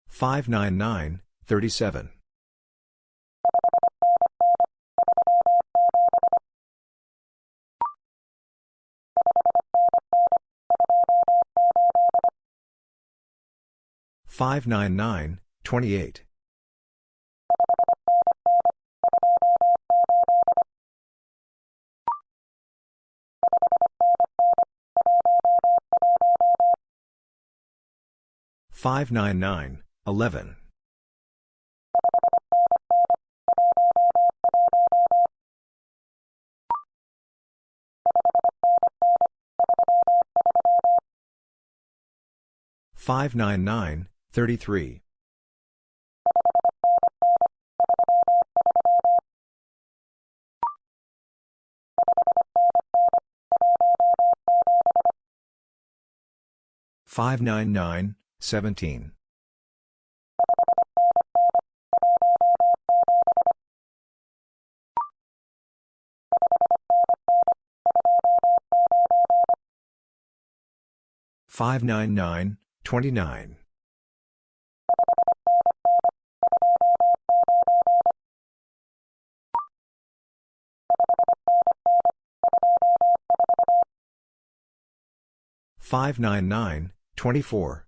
Five nine nine thirty four. Five nine nine 28. 599, 11. 599, 33. 599, 17. Five nine nine twenty nine five nine nine 24.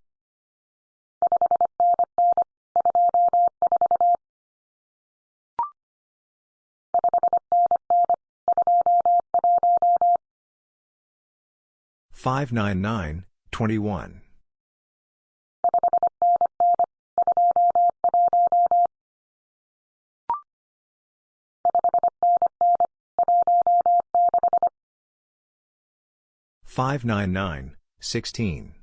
21. 599, 16.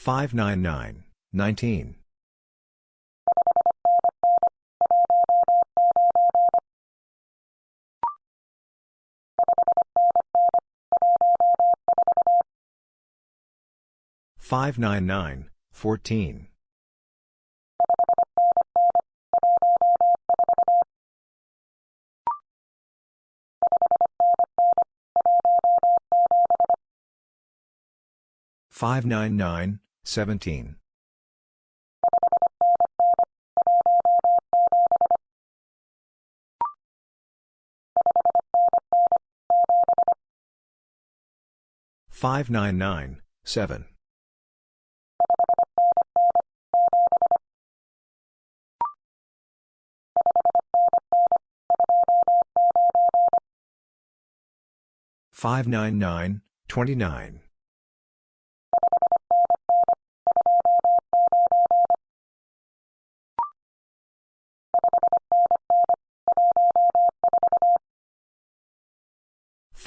twenty nine. Five nine nine fourteen. Five nine nine seven. Five nine nine three. Five nine nine twenty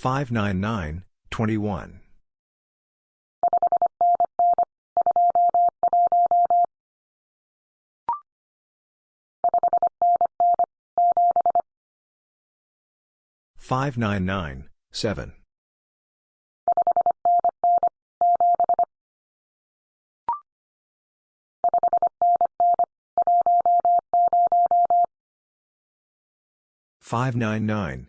ten. Five nine nine sixteen. Five nine nine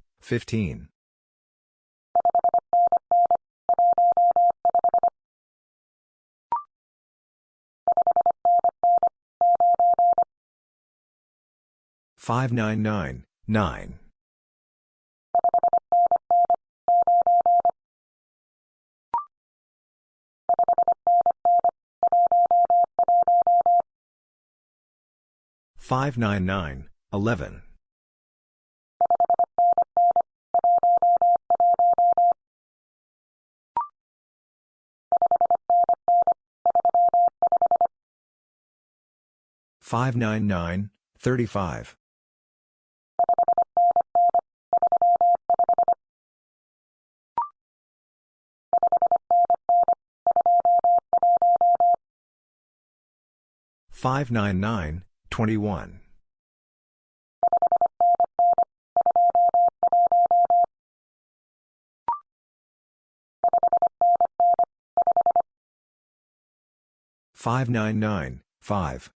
Fifteen. Five nine nine nine. Five nine nine eleven. 599, 35. Five nine nine twenty one five nine nine five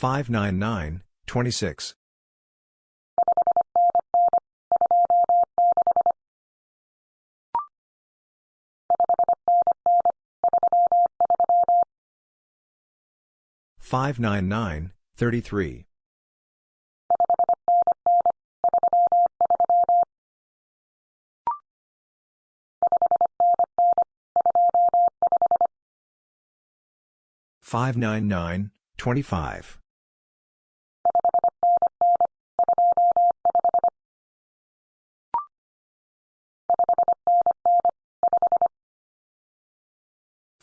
599, 26. Five nine nine thirty three five nine nine twenty five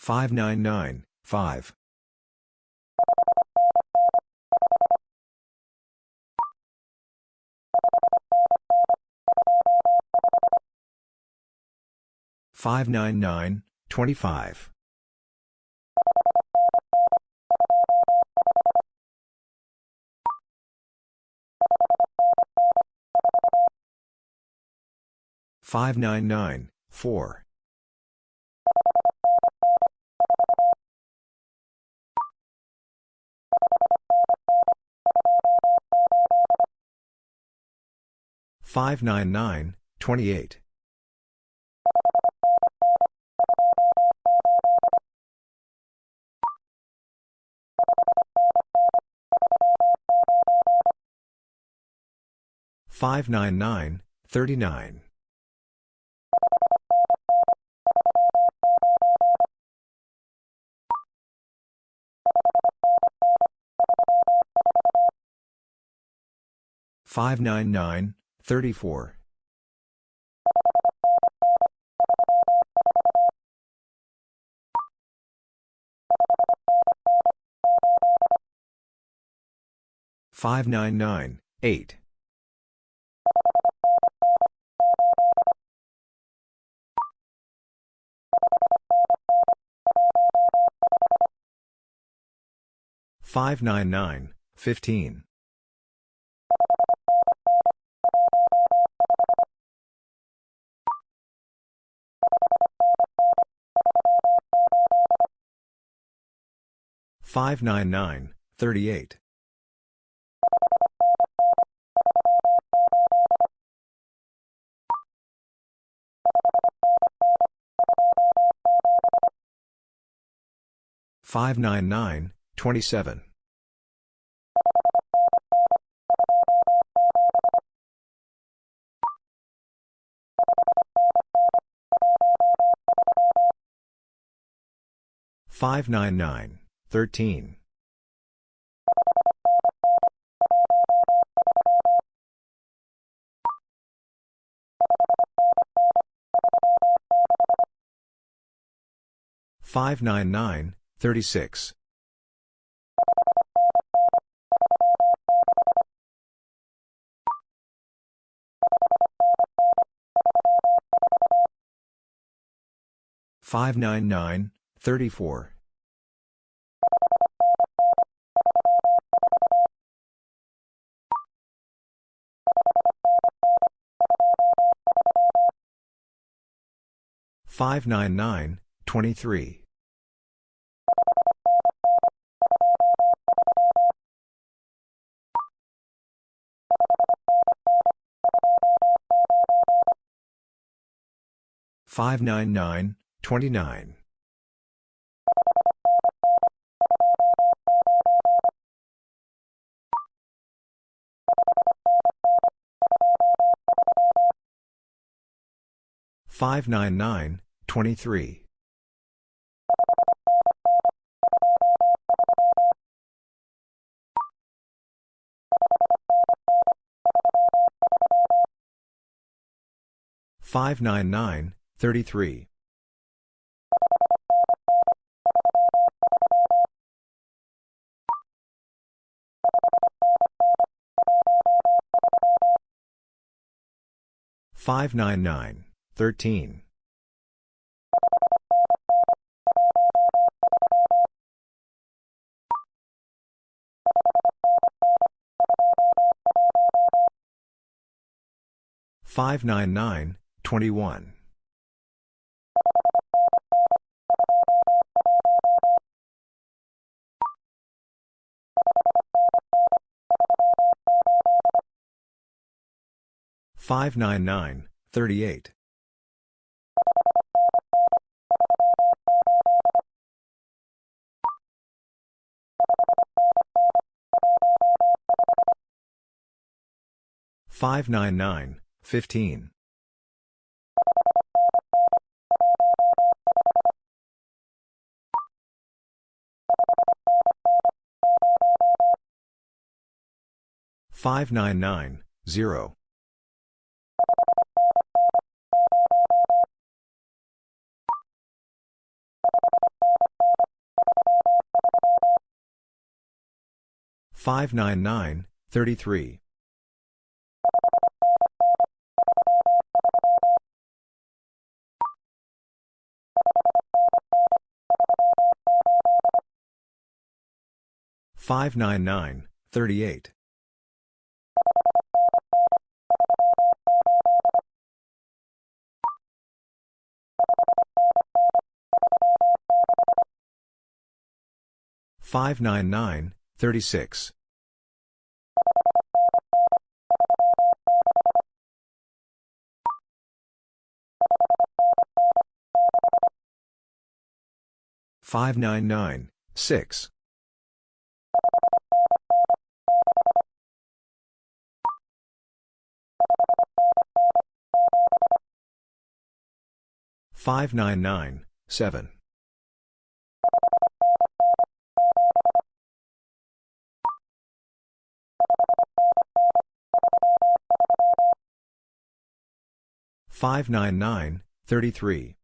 599, 5. Five nine nine twenty five five nine nine four 599, 28. Five nine nine thirty nine five nine nine 34. Five nine nine eight five nine nine fifteen 599, 38. Five nine nine twenty seven five nine nine 13. Five nine nine thirty six five nine nine thirty four 599, 23. Five nine nine twenty nine 599, 23. 599, 33. Five nine nine thirteen five nine nine 21. Five nine nine thirty eight. Five nine nine fifteen. Five nine nine zero. Five nine nine thirty three. Five nine nine thirty eight. Five nine nine thirty six. Five nine nine six. Five nine nine seven. Five nine nine thirty three.